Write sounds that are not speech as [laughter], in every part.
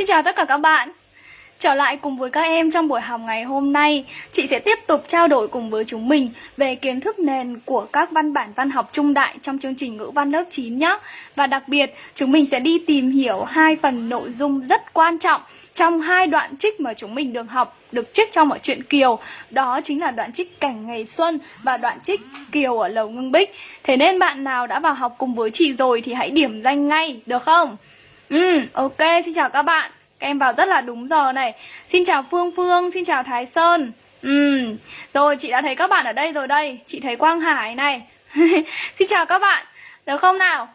Xin chào tất cả các bạn. Trở lại cùng với các em trong buổi học ngày hôm nay. Chị sẽ tiếp tục trao đổi cùng với chúng mình Về kiến thức nền của các văn bản văn học trung đại Trong chương trình ngữ văn lớp 9 nhé Và đặc biệt, chúng mình sẽ đi tìm hiểu hai phần nội dung rất quan trọng trong hai đoạn trích mà chúng mình được học, được trích trong ở truyện Kiều. Đó chính là đoạn trích cảnh ngày xuân và đoạn trích Kiều ở lầu ngưng bích. Thế nên bạn nào đã vào học cùng với chị rồi thì hãy điểm danh ngay, được không? Ừ, ok, xin chào các bạn Các em vào rất là đúng giờ này Xin chào Phương Phương, xin chào Thái Sơn Ừ, rồi chị đã thấy các bạn ở đây rồi đây Chị thấy Quang Hải này [laughs] Xin chào các bạn, được không nào?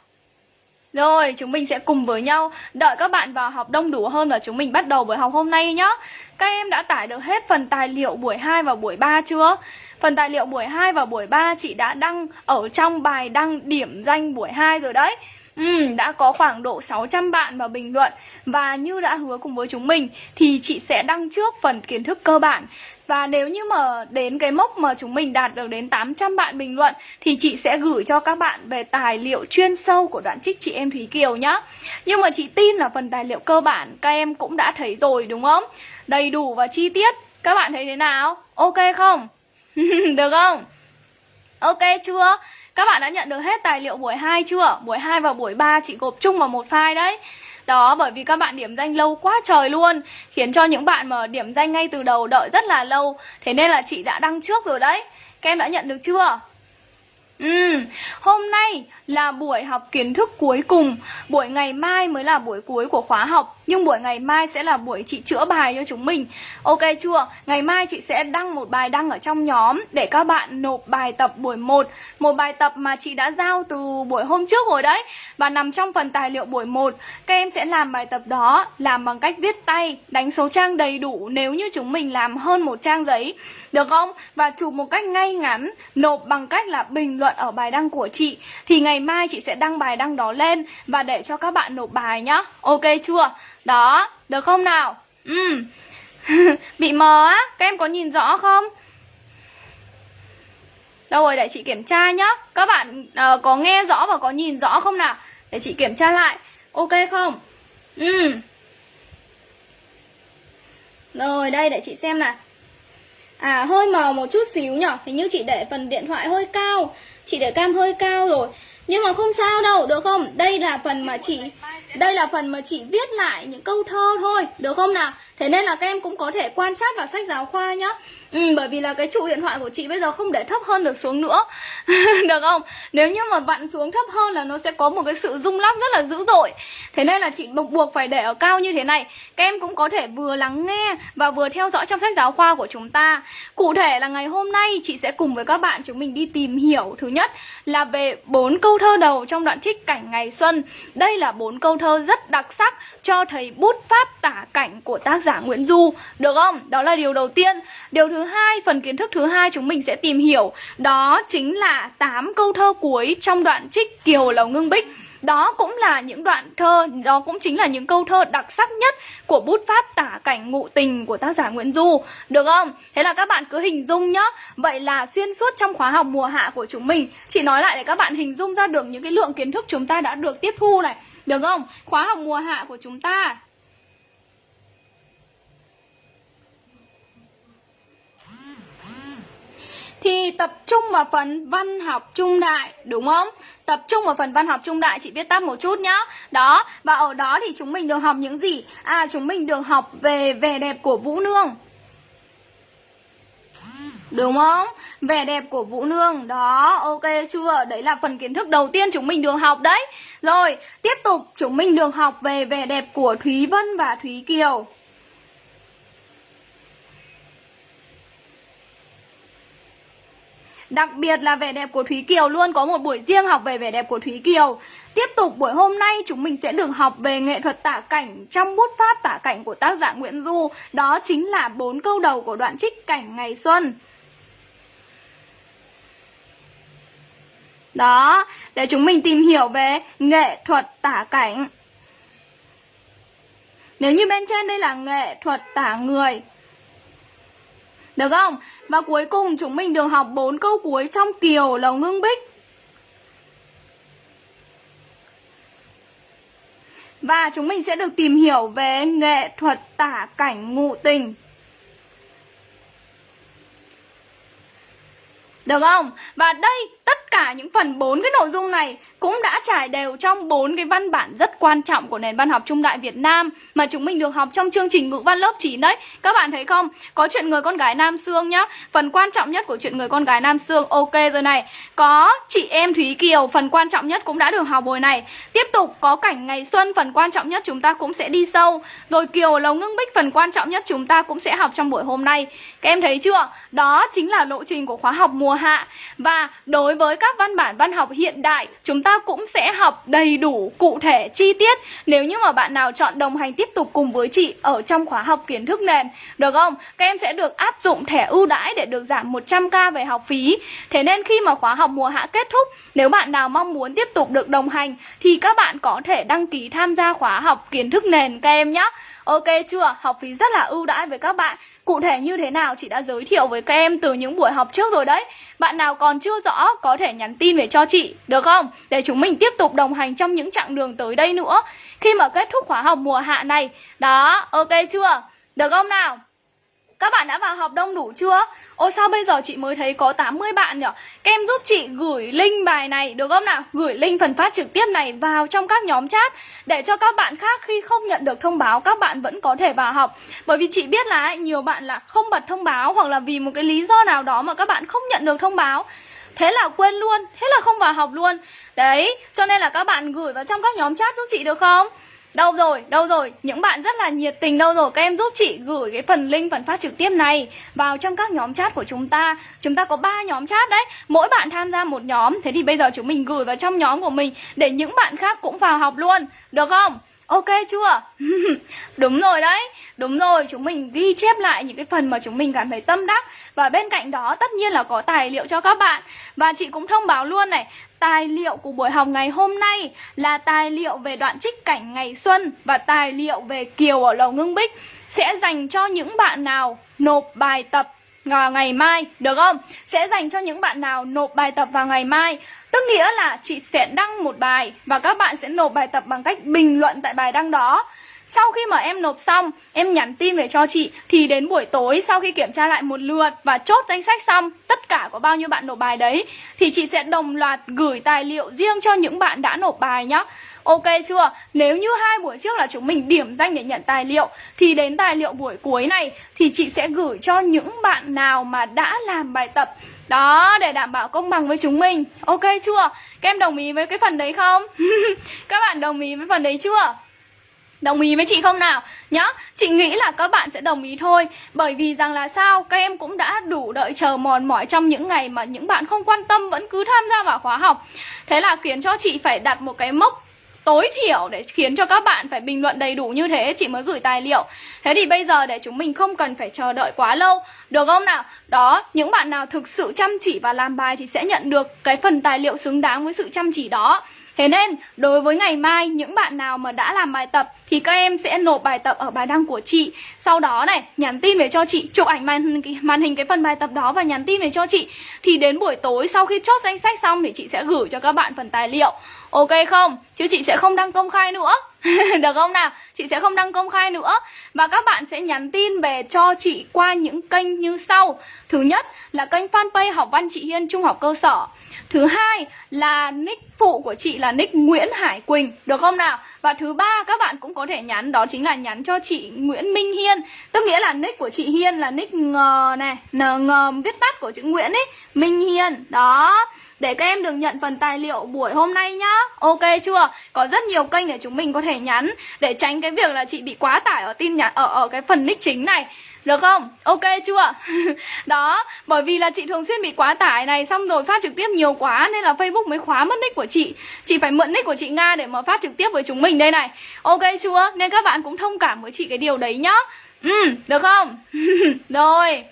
Rồi, chúng mình sẽ cùng với nhau đợi các bạn vào học đông đủ hơn và chúng mình bắt đầu buổi học hôm nay nhé. Các em đã tải được hết phần tài liệu buổi 2 và buổi 3 chưa? Phần tài liệu buổi 2 và buổi 3 chị đã đăng ở trong bài đăng điểm danh buổi 2 rồi đấy. Ừ, đã có khoảng độ 600 bạn vào bình luận Và như đã hứa cùng với chúng mình Thì chị sẽ đăng trước phần kiến thức cơ bản và nếu như mà đến cái mốc mà chúng mình đạt được đến 800 bạn bình luận Thì chị sẽ gửi cho các bạn về tài liệu chuyên sâu của đoạn trích chị em Thúy Kiều nhá Nhưng mà chị tin là phần tài liệu cơ bản các em cũng đã thấy rồi đúng không? Đầy đủ và chi tiết Các bạn thấy thế nào? Ok không? [laughs] được không? Ok chưa? Các bạn đã nhận được hết tài liệu buổi 2 chưa? Buổi 2 và buổi 3 chị gộp chung vào một file đấy đó, bởi vì các bạn điểm danh lâu quá trời luôn, Khiến cho những bạn mà điểm danh ngay từ đầu đợi rất là lâu Thế nên là chị đã đăng trước rồi đấy Các em đã nhận được chưa? Ừ, hôm nay là buổi học kiến thức cuối cùng. Buổi ngày mai mới là buổi cuối của khóa học Nhưng buổi ngày mai sẽ là buổi chị chữa bài cho chúng mình. Ok chưa? Ngày mai chị sẽ đăng một bài đăng ở trong nhóm Để các bạn nộp bài tập buổi 1 Một bài tập mà chị đã giao từ buổi hôm trước rồi đấy Và nằm trong phần tài liệu buổi 1 Các em sẽ làm bài tập đó Làm bằng cách viết tay Đánh số trang đầy đủ nếu như chúng mình làm hơn một trang giấy. Được không? Và chụp một cách ngay ngắn Nộp bằng cách là bình luận ở bài đăng của chị Thì ngày mai chị sẽ đăng bài đăng đó lên Và để cho các bạn nộp bài nhá Ok chưa? Đó, được không nào? Ừ. [laughs] Bị mờ á, các em có nhìn rõ không? Đâu rồi, để chị kiểm tra nhá Các bạn uh, có nghe rõ và có nhìn rõ không nào? Để chị kiểm tra lại Ok không? Ừ Rồi, đây để chị xem nào À, hơi mờ một chút xíu nhở Hình như chị để phần điện thoại hơi cao Chị để cam hơi cao rồi. Nhưng mà không sao đâu, được không? Đây là phần mà chị đây là phần mà chị viết lại những câu thơ thôi Được không nào? Thế nên là các em cũng có thể quan sát vào sách giáo khoa nhá ừ, Bởi vì là cái trụ điện thoại của chị bây giờ không để thấp hơn được xuống nữa. [laughs] Được không? Nếu như mà vặn xuống thấp hơn là nó sẽ có một cái sự rung lắc rất là dữ dội. Thế nên là chị buộc buộc phải để ở cao như thế này. Các em cũng có thể vừa lắng nghe Và vừa theo dõi trong sách giáo khoa của chúng ta. Cụ thể là ngày hôm nay chị sẽ cùng với các bạn chúng mình đi tìm hiểu Thứ nhất là về bốn câu thơ đầu trong đoạn trích cảnh ngày xuân. Đây là bốn câu thơ rất đặc sắc cho thấy bút pháp tả cảnh của tác giả Nguyễn Du Được không? Đó là điều đầu tiên Điều thứ hai, phần kiến thức thứ hai chúng mình sẽ tìm hiểu Đó chính là 8 câu thơ cuối trong đoạn trích Kiều Lầu Ngưng Bích đó cũng là những đoạn thơ, đó cũng chính là những câu thơ đặc sắc nhất của bút pháp tả cảnh ngụ tình của tác giả Nguyễn Du. Được không? Thế là các bạn cứ hình dung nhá. Vậy là xuyên suốt trong khóa học mùa hạ của chúng mình, chỉ nói lại để các bạn hình dung ra được những cái lượng kiến thức chúng ta đã được tiếp thu này. Được không? Khóa học mùa hạ của chúng ta thì tập trung vào phần văn học trung đại đúng không? Tập trung vào phần văn học trung đại chị viết tắt một chút nhá. Đó, và ở đó thì chúng mình được học những gì? À chúng mình được học về vẻ đẹp của Vũ Nương. Đúng không? Vẻ đẹp của Vũ Nương Đó, ok chưa? Đấy là phần kiến thức đầu tiên chúng mình được học đấy Rồi, tiếp tục chúng mình được học về vẻ đẹp của Thúy Vân và Thúy Kiều Đặc biệt là vẻ đẹp của Thúy Kiều luôn có một buổi riêng học về vẻ đẹp của Thúy Kiều. Tiếp tục buổi hôm nay chúng mình sẽ được học về nghệ thuật tả cảnh trong bút pháp tả cảnh của tác giả Nguyễn Du. Đó chính là bốn câu đầu của đoạn trích cảnh ngày xuân. Đó, để chúng mình tìm hiểu về nghệ thuật tả cảnh. Nếu như bên trên đây là nghệ thuật tả người Được không? Và cuối cùng, chúng mình được học bốn câu cuối trong Kiều Lầu Ngưng Bích. Và chúng mình sẽ được tìm hiểu về nghệ thuật tả cảnh ngụ tình. Được không? Và đây tất cả những phần bốn cái nội dung này cũng đã trải đều trong bốn cái văn bản rất quan trọng của nền văn học trung đại Việt Nam mà chúng mình được học trong chương trình ngữ văn lớp 9 đấy. Các bạn thấy không? Có chuyện người con gái Nam Sương nhá. Phần quan trọng nhất của chuyện người con gái Nam Sương ok rồi này. Có chị em Thúy Kiều, phần quan trọng nhất cũng đã được học rồi này. Tiếp tục có cảnh ngày xuân, phần quan trọng nhất chúng ta cũng sẽ đi sâu. Rồi Kiều Lầu Ngưng Bích, phần quan trọng nhất chúng ta cũng sẽ học trong buổi hôm nay. Các em thấy chưa? Đó chính là lộ trình của khóa học mùa hạ. Và đối với các văn bản văn học hiện đại, chúng ta cũng sẽ học đầy đủ, cụ thể, chi tiết Nếu như mà bạn nào chọn đồng hành tiếp tục cùng với chị ở trong khóa học kiến thức nền Được không? Các em sẽ được áp dụng thẻ ưu đãi để được giảm 100k về học phí Thế nên khi mà khóa học mùa hạ kết thúc Nếu bạn nào mong muốn tiếp tục được đồng hành Thì các bạn có thể đăng ký tham gia khóa học kiến thức nền các em nhé Ok chưa? Học phí rất là ưu đãi với các bạn Cụ thể như thế nào chị đã giới thiệu với các em từ những buổi học trước rồi đấy Bạn nào còn chưa rõ có thể nhắn tin về cho chị Được không? Để chúng mình tiếp tục đồng hành trong những chặng đường tới đây nữa Khi mà kết thúc khóa học mùa hạ này Đó, ok chưa? Được không nào? Các bạn đã vào học đông đủ chưa? Ôi sao bây giờ chị mới thấy có 80 bạn nhỉ? Các em giúp chị gửi link bài này được không nào? Gửi link phần phát trực tiếp này vào trong các nhóm chat Để cho các bạn khác khi không nhận được thông báo các bạn vẫn có thể vào học Bởi vì chị biết là nhiều bạn là không bật thông báo Hoặc là vì một cái lý do nào đó mà các bạn không nhận được thông báo Thế là quên luôn, thế là không vào học luôn Đấy, cho nên là các bạn gửi vào trong các nhóm chat giúp chị được không? Đâu rồi, đâu rồi, những bạn rất là nhiệt tình đâu rồi? Các em giúp chị gửi cái phần link phần phát trực tiếp này vào trong các nhóm chat của chúng ta. Chúng ta có 3 nhóm chat đấy. Mỗi bạn tham gia một nhóm. Thế thì bây giờ chúng mình gửi vào trong nhóm của mình Để những bạn khác cũng vào học luôn. Được không? Ok chưa? [laughs] Đúng rồi đấy. Đúng rồi, chúng mình ghi chép lại những cái phần mà chúng mình cảm thấy tâm đắc. Và bên cạnh đó tất nhiên là có tài liệu cho các bạn. Và chị cũng thông báo luôn này Tài liệu của buổi học ngày hôm nay là tài liệu về đoạn trích cảnh ngày xuân Và tài liệu về Kiều ở Lầu Ngưng Bích. Sẽ dành cho những bạn nào nộp bài tập vào ngày mai, Được không? Sẽ dành cho những bạn nào nộp bài tập vào ngày mai. Tức nghĩa là chị sẽ đăng một bài Và các bạn sẽ nộp bài tập bằng cách bình luận tại bài đăng đó sau khi mà em nộp xong, em nhắn tin về cho chị Thì đến buổi tối sau khi kiểm tra lại một lượt và chốt danh sách xong Tất cả có bao nhiêu bạn nộp bài đấy Thì chị sẽ đồng loạt gửi tài liệu riêng cho những bạn đã nộp bài nhá Ok chưa? Nếu như hai buổi trước là chúng mình điểm danh để nhận tài liệu Thì đến tài liệu buổi cuối này Thì chị sẽ gửi cho những bạn nào mà đã làm bài tập đó, để đảm bảo công bằng với chúng mình Ok chưa? Các em đồng ý với cái phần đấy không? [laughs] Các bạn đồng ý với phần đấy chưa? Đồng ý với chị không nào? Nhá, chị nghĩ là các bạn sẽ đồng ý thôi Bởi vì rằng là sao? Các em cũng đã đủ đợi chờ mòn mỏi trong những ngày mà những bạn không quan tâm vẫn cứ tham gia vào khóa học Thế là khiến cho chị phải đặt một cái mốc tối thiểu để khiến cho các bạn phải bình luận đầy đủ như thế chị mới gửi tài liệu Thế thì bây giờ để chúng mình không cần phải chờ đợi quá lâu Được không nào? Đó, những bạn nào thực sự chăm chỉ và làm bài thì sẽ nhận được cái phần tài liệu xứng đáng với sự chăm chỉ đó Thế nên đối với ngày mai những bạn nào mà đã làm bài tập thì các em sẽ nộp bài tập ở bài đăng của chị. Sau đó này nhắn tin về cho chị, chụp ảnh màn màn hình cái phần bài tập đó và nhắn tin về cho chị. Thì đến buổi tối sau khi chốt danh sách xong thì chị sẽ gửi cho các bạn phần tài liệu. Ok không? Chứ chị sẽ không đăng công khai nữa. [laughs] Được không nào? Chị sẽ không đăng công khai nữa. Và các bạn sẽ nhắn tin về cho chị qua những kênh như sau. Thứ nhất là kênh fanpage học văn chị Hiên Trung học cơ sở. Thứ hai là nick phụ của chị là nick Nguyễn Hải Quỳnh. Được không nào? Và thứ ba các bạn cũng có thể nhắn, Đó chính là nhắn cho chị Nguyễn Minh Hiên. Tức nghĩa là nick của chị Hiên là nick ngờ này, N ngờ viết tắt của chữ Nguyễn ấy, Minh Hiên. Đó để các em được nhận phần tài liệu buổi hôm nay nhá Ok chưa? Có rất nhiều kênh để chúng mình có thể nhắn Để tránh cái việc là chị bị quá tải ở tin nhắn Ở, ở cái phần nick chính này được không? Ok chưa? [laughs] Đó, bởi vì là chị thường xuyên bị quá tải này Xong rồi phát trực tiếp nhiều quá Nên là Facebook mới khóa mất nick của chị Chị phải mượn nick của chị Nga để mà phát trực tiếp với chúng mình đây này Ok chưa? Nên các bạn cũng thông cảm với chị cái điều đấy nhá Ừ, được không? [laughs] rồi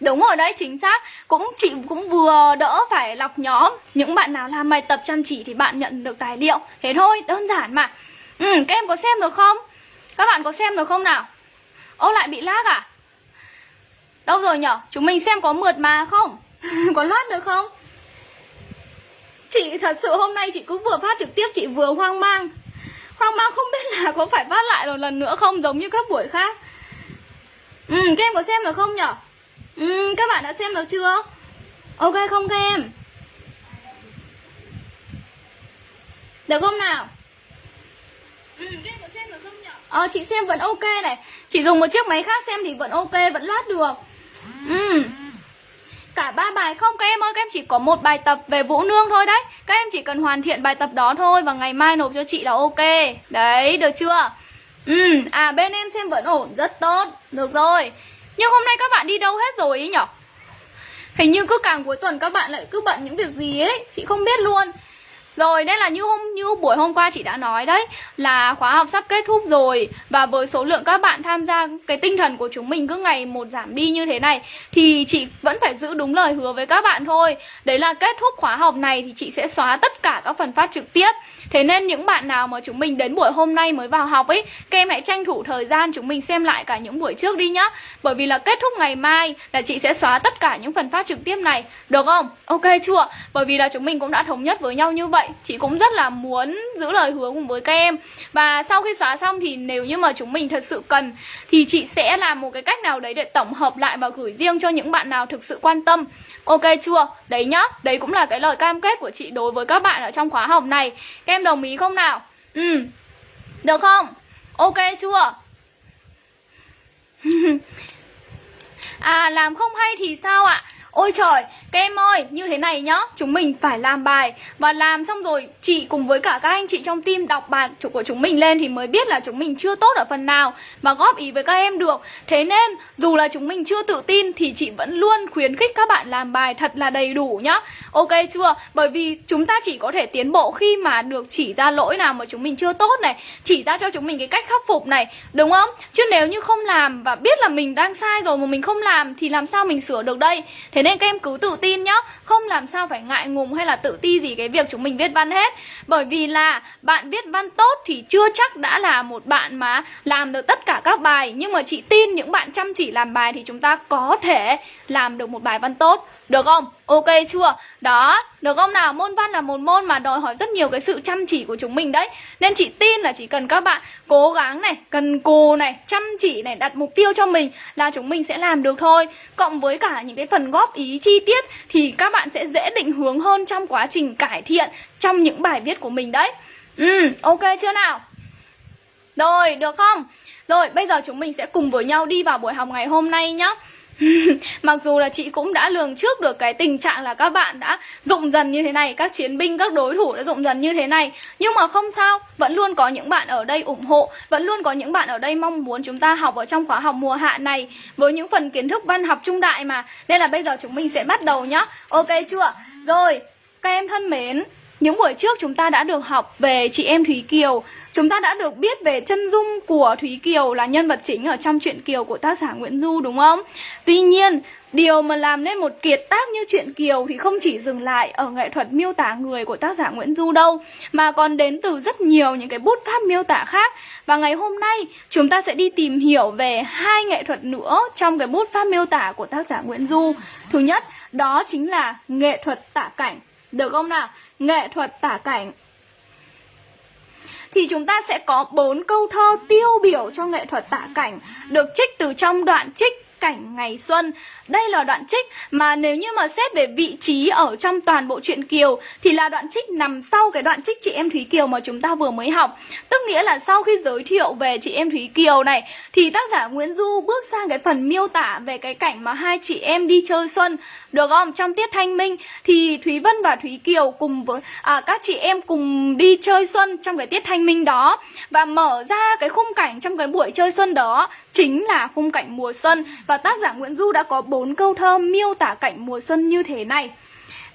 Đúng rồi đấy, chính xác Cũng chị cũng vừa đỡ phải lọc nhóm Những bạn nào làm bài tập chăm chỉ thì bạn nhận được tài liệu Thế thôi, đơn giản mà Ừ, các em có xem được không? Các bạn có xem được không nào? Ô lại bị lag à? Đâu rồi nhở? Chúng mình xem có mượt mà không? [laughs] có loát được không? Chị thật sự hôm nay chị cứ vừa phát trực tiếp chị vừa hoang mang hoang Mang không biết là có phải phát lại một lần nữa không giống như các buổi khác Ừ, các em có xem được không nhở? Ừ, các bạn đã xem được chưa? Ok không các em? Được không nào? Ừ, xem được không nhở? Ờ, chị xem vẫn ok này Chị dùng một chiếc máy khác xem thì vẫn ok, vẫn loát được Ừ Cả ba bài không các em ơi, các em chỉ có một bài tập về Vũ Nương thôi đấy Các em chỉ cần hoàn thiện bài tập đó thôi Và ngày mai nộp cho chị là ok Đấy, được chưa? Ừ, à bên em xem vẫn ổn, rất tốt Được rồi nhưng hôm nay các bạn đi đâu hết rồi ý nhở? Hình như cứ càng cuối tuần các bạn lại cứ bận những việc gì ấy Chị không biết luôn rồi, nên là như hôm, như buổi hôm qua chị đã nói đấy, là khóa học sắp kết thúc rồi và với số lượng các bạn tham gia, cái tinh thần của chúng mình cứ ngày một giảm đi như thế này, thì chị vẫn phải giữ đúng lời hứa với các bạn thôi. Đấy là kết thúc khóa học này thì chị sẽ xóa tất cả các phần phát trực tiếp. Thế nên những bạn nào mà chúng mình đến buổi hôm nay mới vào học ấy, Các em hãy tranh thủ thời gian chúng mình xem lại cả những buổi trước đi nhá Bởi vì là kết thúc ngày mai là chị sẽ xóa tất cả những phần phát trực tiếp này, Được không? Ok chưa? Bởi vì là chúng mình cũng đã thống nhất với nhau như vậy Chị cũng rất là muốn giữ lời hứa cùng với các em Và sau khi xóa xong thì nếu như mà chúng mình thật sự cần Thì chị sẽ làm một cái cách nào đấy để tổng hợp lại và gửi riêng cho những bạn nào thực sự quan tâm Ok chưa? Đấy nhá, đấy cũng là cái lời cam kết của chị đối với các bạn ở trong khóa học này Các em đồng ý không nào? Ừ, được không? Ok chưa? [laughs] à làm không hay thì sao ạ? Ôi trời, các em ơi, như thế này nhá Chúng mình phải làm bài Và làm xong rồi chị cùng với cả các anh chị trong team đọc bài của chúng mình lên Thì mới biết là chúng mình chưa tốt ở phần nào Mà góp ý với các em được Thế nên dù là chúng mình chưa tự tin Thì chị vẫn luôn khuyến khích các bạn làm bài thật là đầy đủ nhá Ok chưa? Bởi vì chúng ta chỉ có thể tiến bộ khi mà được chỉ ra lỗi nào mà chúng mình chưa tốt này Chỉ ra cho chúng mình cái cách khắc phục này Đúng không? Chứ nếu như không làm và biết là mình đang sai rồi mà mình không làm Thì làm sao mình sửa được đây Thế nên nên các em cứ tự tin nhá. Không làm sao phải ngại ngùng hay là tự ti gì cái việc chúng mình viết văn hết. Bởi vì là bạn viết văn tốt thì chưa chắc đã là một bạn mà làm được tất cả các bài. Nhưng mà chị tin những bạn chăm chỉ làm bài thì chúng ta có thể làm được một bài văn tốt được không? Ok chưa? Đó, được không nào? Môn văn là một môn mà đòi hỏi rất nhiều cái sự chăm chỉ của chúng mình đấy Nên chị tin là chỉ cần các bạn cố gắng này, cần cù này, chăm chỉ này, đặt mục tiêu cho mình là chúng mình sẽ làm được thôi Cộng với cả những cái phần góp ý chi tiết thì các bạn sẽ dễ định hướng hơn trong quá trình cải thiện trong những bài viết của mình đấy Ừ, ok chưa nào? Rồi, được không? Rồi, bây giờ chúng mình sẽ cùng với nhau đi vào buổi học ngày hôm nay nhé. [laughs] Mặc dù là chị cũng đã lường trước được cái tình trạng là các bạn đã rụng dần như thế này Các chiến binh, các đối thủ đã rụng dần như thế này. Nhưng mà không sao, vẫn luôn có những bạn ở đây ủng hộ Vẫn luôn có những bạn ở đây mong muốn chúng ta học ở trong khóa học mùa hạ này. Với những phần kiến thức văn học trung đại mà. Nên là bây giờ chúng mình sẽ bắt đầu nhá. Ok chưa? Rồi, các em thân mến những buổi trước chúng ta đã được học về chị em Thúy Kiều Chúng ta đã được biết về chân dung của Thúy Kiều là nhân vật chính ở trong truyện Kiều của tác giả Nguyễn Du đúng không? Tuy nhiên, điều mà làm nên một kiệt tác như truyện Kiều thì không chỉ dừng lại ở nghệ thuật miêu tả người của tác giả Nguyễn Du đâu Mà còn đến từ rất nhiều những cái bút pháp miêu tả khác Và ngày hôm nay chúng ta sẽ đi tìm hiểu về hai nghệ thuật nữa trong cái bút pháp miêu tả của tác giả Nguyễn Du Thứ nhất, đó chính là nghệ thuật tả cảnh được không nào? Nghệ thuật tả cảnh thì chúng ta sẽ có bốn câu thơ tiêu biểu cho nghệ thuật tả cảnh được trích từ trong đoạn trích cảnh ngày xuân. Đây là đoạn trích mà nếu như mà xét về vị trí ở trong toàn bộ truyện Kiều thì là đoạn trích nằm sau cái đoạn trích chị em Thúy Kiều mà chúng ta vừa mới học. Tức nghĩa là sau khi giới thiệu về chị em Thúy Kiều này thì tác giả Nguyễn Du bước sang cái phần miêu tả về cái cảnh mà hai chị em đi chơi xuân. Được không? Trong tiết thanh minh thì Thúy Vân và Thúy Kiều cùng với à, các chị em cùng đi chơi xuân trong cái tiết thanh minh đó và mở ra cái khung cảnh trong cái buổi chơi xuân đó chính là khung cảnh mùa xuân và tác giả Nguyễn Du đã có bốn bốn câu thơ miêu tả cảnh mùa xuân như thế này.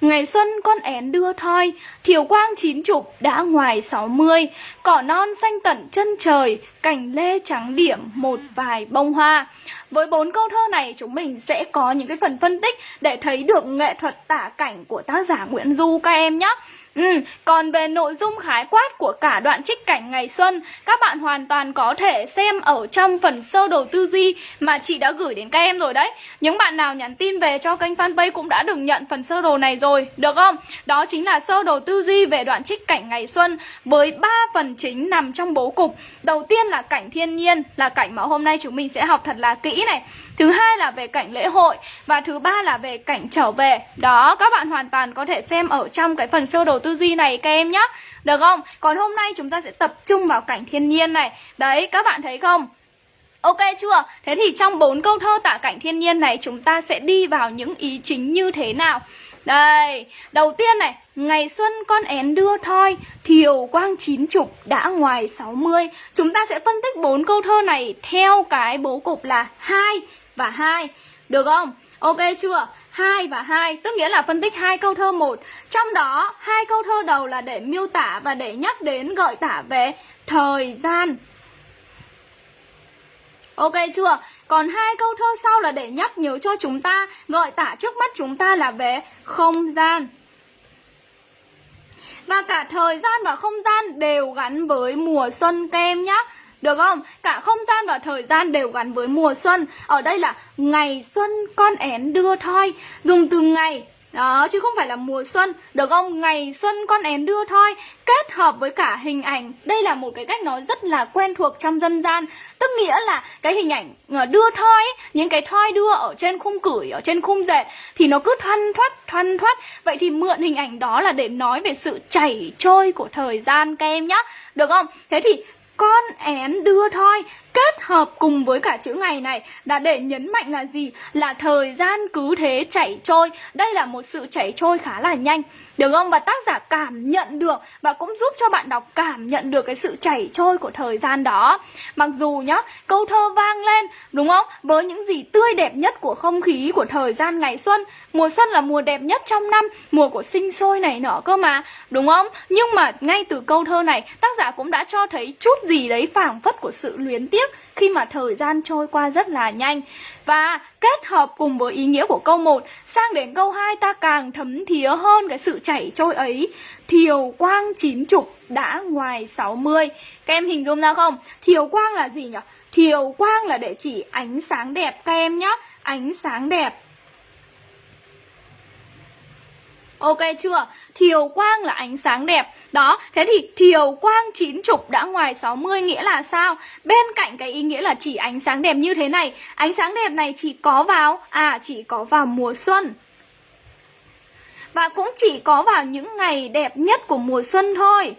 Ngày xuân con én đưa thoi, thiều quang chín chục đã ngoài sáu mươi. Cỏ non xanh tận chân trời, cành lê trắng điểm một vài bông hoa. Với bốn câu thơ này chúng mình sẽ có những cái phần phân tích để thấy được nghệ thuật tả cảnh của tác giả Nguyễn Du các em nhé Ừ, còn về nội dung khái quát của cả đoạn trích cảnh ngày xuân, các bạn hoàn toàn có thể xem ở trong phần sơ đồ tư duy mà chị đã gửi đến các em rồi đấy. Những bạn nào nhắn tin về cho kênh fanpage cũng đã được nhận phần sơ đồ này rồi, được không? Đó chính là sơ đồ tư duy về đoạn trích cảnh ngày xuân với ba phần chính nằm trong bố cục. Đầu tiên là cảnh thiên nhiên, là cảnh mà hôm nay chúng mình sẽ học thật là kỹ này. Thứ hai là về cảnh lễ hội Và thứ ba là về cảnh trở về Đó, các bạn hoàn toàn có thể xem ở trong cái phần sơ đồ tư duy này các em nhé Được không? Còn hôm nay chúng ta sẽ tập trung vào cảnh thiên nhiên này Đấy, các bạn thấy không? Ok chưa? Thế thì trong bốn câu thơ tả cảnh thiên nhiên này chúng ta sẽ đi vào những ý chính như thế nào? Đây, đầu tiên này, ngày xuân con én đưa thoi, thiều quang chín chục đã ngoài 60. Chúng ta sẽ phân tích bốn câu thơ này theo cái bố cục là hai và hai Được không? Ok chưa? 2 và 2 tức nghĩa là phân tích hai câu thơ một. Trong đó, hai câu thơ đầu là để miêu tả và để nhắc đến gợi tả về thời gian. Ok chưa? Còn hai câu thơ sau là để nhắc nhớ cho chúng ta, gợi tả trước mắt chúng ta là về không gian. Và cả thời gian và không gian đều gắn với mùa xuân kem nhá. Được không? Cả không gian và thời gian đều gắn với mùa xuân. Ở đây là ngày xuân con én đưa thoi. Dùng từ ngày đó, chứ không phải là mùa xuân. Được không? Ngày xuân con én đưa thoi Kết hợp với cả hình ảnh. Đây là một cái cách nói rất là quen thuộc trong dân gian. Tức nghĩa là cái hình ảnh ờ, đưa thoi ấy, Những cái thoi đưa ở trên khung cửi Ở trên khung dệt Thì nó cứ thoăn thoắt thoăn thoắt. Vậy thì mượn hình ảnh đó là để nói về sự chảy trôi của thời gian các em nhá. Được không? Thế thì con én đưa thoi kết hợp cùng với cả chữ ngày này là để nhấn mạnh là gì? Là thời gian cứ thế chảy trôi. Đây là một sự chảy trôi khá là nhanh. Được không? Và tác giả cảm nhận được và cũng giúp cho bạn đọc cảm nhận được cái sự chảy trôi của thời gian đó. Mặc dù nhá, câu thơ vang lên, đúng không? Với những gì tươi đẹp nhất của không khí của thời gian ngày xuân. Mùa xuân là mùa đẹp nhất trong năm, mùa của sinh sôi này nọ cơ mà, đúng không? Nhưng mà ngay từ câu thơ này, tác giả cũng đã cho thấy chút gì đấy phảng phất của sự luyến tiếc khi mà thời gian trôi qua rất là nhanh. Và kết hợp cùng với ý nghĩa của câu 1 Sang đến câu 2 ta càng thấm thía hơn cái sự chảy trôi ấy Thiều quang chín chục đã ngoài 60 Các em hình dung ra không? Thiều quang là gì nhỉ? Thiều quang là để chỉ ánh sáng đẹp các em nhé Ánh sáng đẹp Ok chưa? Thiều quang là ánh sáng đẹp Đó, thế thì thiều quang chín chục đã ngoài 60 nghĩa là sao? Bên cạnh cái ý nghĩa là chỉ ánh sáng đẹp như thế này Ánh sáng đẹp này chỉ có vào À, chỉ có vào mùa xuân Và cũng chỉ có vào những ngày đẹp nhất của mùa xuân thôi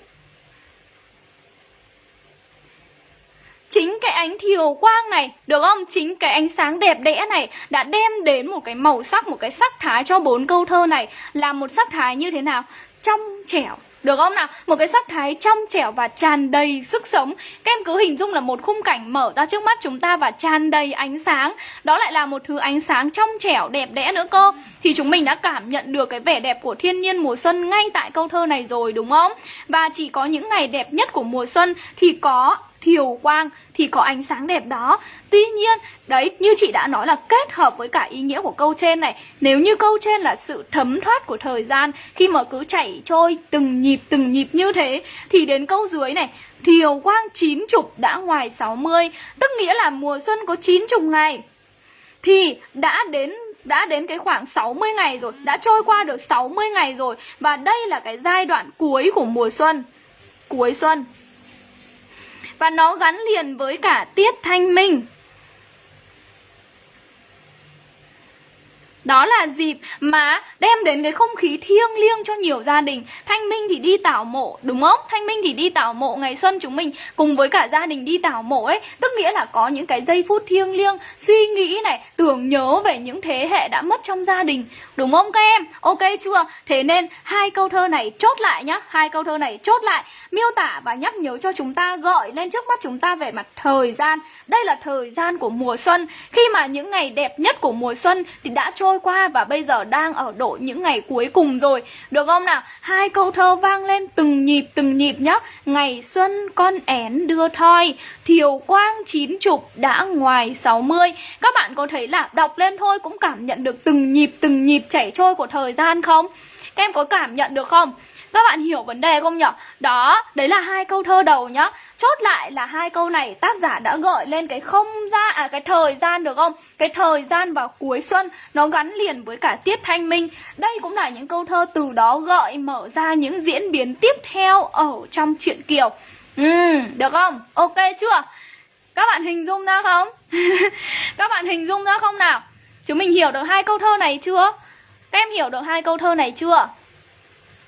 chính cái ánh thiều quang này, được không? Chính cái ánh sáng đẹp đẽ này đã đem đến một cái màu sắc, một cái sắc thái cho bốn câu thơ này. Là một sắc thái như thế nào? Trong trẻo, được không nào? Một cái sắc thái trong trẻo và tràn đầy sức sống. Các em cứ hình dung là một khung cảnh mở ra trước mắt chúng ta và tràn đầy ánh sáng. Đó lại là một thứ ánh sáng trong trẻo đẹp đẽ nữa cơ. Thì chúng mình đã cảm nhận được cái vẻ đẹp của thiên nhiên mùa xuân ngay tại câu thơ này rồi, đúng không? Và chỉ có những ngày đẹp nhất của mùa xuân thì có thiều quang thì có ánh sáng đẹp đó. Tuy nhiên, đấy, như chị đã nói là kết hợp với cả ý nghĩa của câu trên này Nếu như câu trên là sự thấm thoát của thời gian Khi mà cứ chảy trôi từng nhịp từng nhịp như thế Thì đến câu dưới này Thiều quang chín chục đã ngoài 60 Tức nghĩa là mùa xuân có chín chục ngày. Thì đã đến đã đến cái khoảng 60 ngày rồi Đã trôi qua được 60 ngày rồi Và đây là cái giai đoạn cuối của mùa xuân. Cuối xuân và nó gắn liền với cả tiết thanh minh. Đó là dịp mà đem đến cái không khí thiêng liêng cho nhiều gia đình Thanh Minh thì đi tảo mộ đúng không? Thanh Minh thì đi tảo mộ ngày xuân chúng mình cùng với cả gia đình đi tảo mộ ấy Tức nghĩa là có những cái giây phút thiêng liêng Suy nghĩ này, tưởng nhớ về những thế hệ đã mất trong gia đình Đúng không các em? Ok chưa? Thế nên hai câu thơ này chốt lại nhá Hai câu thơ này chốt lại Miêu tả và nhắc nhớ cho chúng ta gọi lên trước mắt chúng ta về mặt thời gian Đây là thời gian của mùa xuân Khi mà những ngày đẹp nhất của mùa xuân thì đã trôi trôi qua và bây giờ đang ở độ những ngày cuối cùng rồi Được không nào? Hai câu thơ vang lên từng nhịp từng nhịp nhá Ngày xuân con én đưa thoi, Thiều quang chín chục đã ngoài 60 Các bạn có thấy là đọc lên thôi cũng cảm nhận được từng nhịp từng nhịp chảy trôi của thời gian không? Các em có cảm nhận được không? Các bạn hiểu vấn đề không nhỉ? Đó, đấy là hai câu thơ đầu nhá. Chốt lại là hai câu này tác giả đã gợi lên cái không gian à cái thời gian được không? Cái thời gian vào cuối xuân nó gắn liền với cả tiết thanh minh. Đây cũng là những câu thơ từ đó gợi mở ra những diễn biến tiếp theo ở trong truyện Kiều. Ừ, được không? Ok chưa? Các bạn hình dung ra không? [laughs] Các bạn hình dung ra không nào? Chúng mình hiểu được hai câu thơ này chưa? Các em hiểu được hai câu thơ này chưa?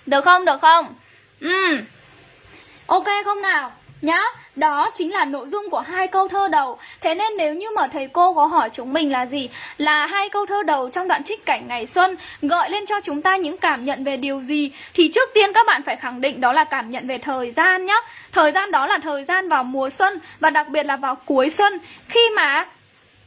Được không? Được không? Ừ. Ok không nào? Nhá, đó chính là nội dung của hai câu thơ đầu Thế nên nếu như mà thầy cô có hỏi chúng mình là gì Là hai câu thơ đầu trong đoạn trích cảnh ngày xuân Gợi lên cho chúng ta những cảm nhận về điều gì Thì trước tiên các bạn phải khẳng định đó là cảm nhận về thời gian nhá Thời gian đó là thời gian vào mùa xuân Và đặc biệt là vào cuối xuân Khi mà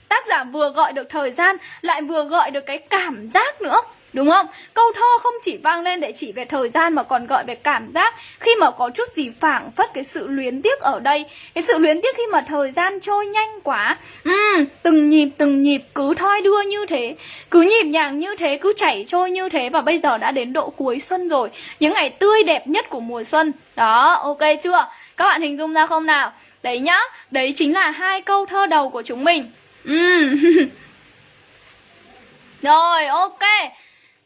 tác giả vừa gọi được thời gian Lại vừa gọi được cái cảm giác nữa Đúng không? Câu thơ không chỉ vang lên để chỉ về thời gian mà còn gọi về cảm giác Khi mà có chút gì phảng phất cái sự luyến tiếc ở đây Cái sự luyến tiếc khi mà thời gian trôi nhanh quá uhm, Từng nhịp từng nhịp cứ thoi đưa như thế Cứ nhịp nhàng như thế, cứ chảy trôi như thế Và bây giờ đã đến độ cuối xuân rồi Những ngày tươi đẹp nhất của mùa xuân Đó, ok chưa? Các bạn hình dung ra không nào? Đấy nhá, đấy chính là hai câu thơ đầu của chúng mình uhm. [laughs] Rồi, ok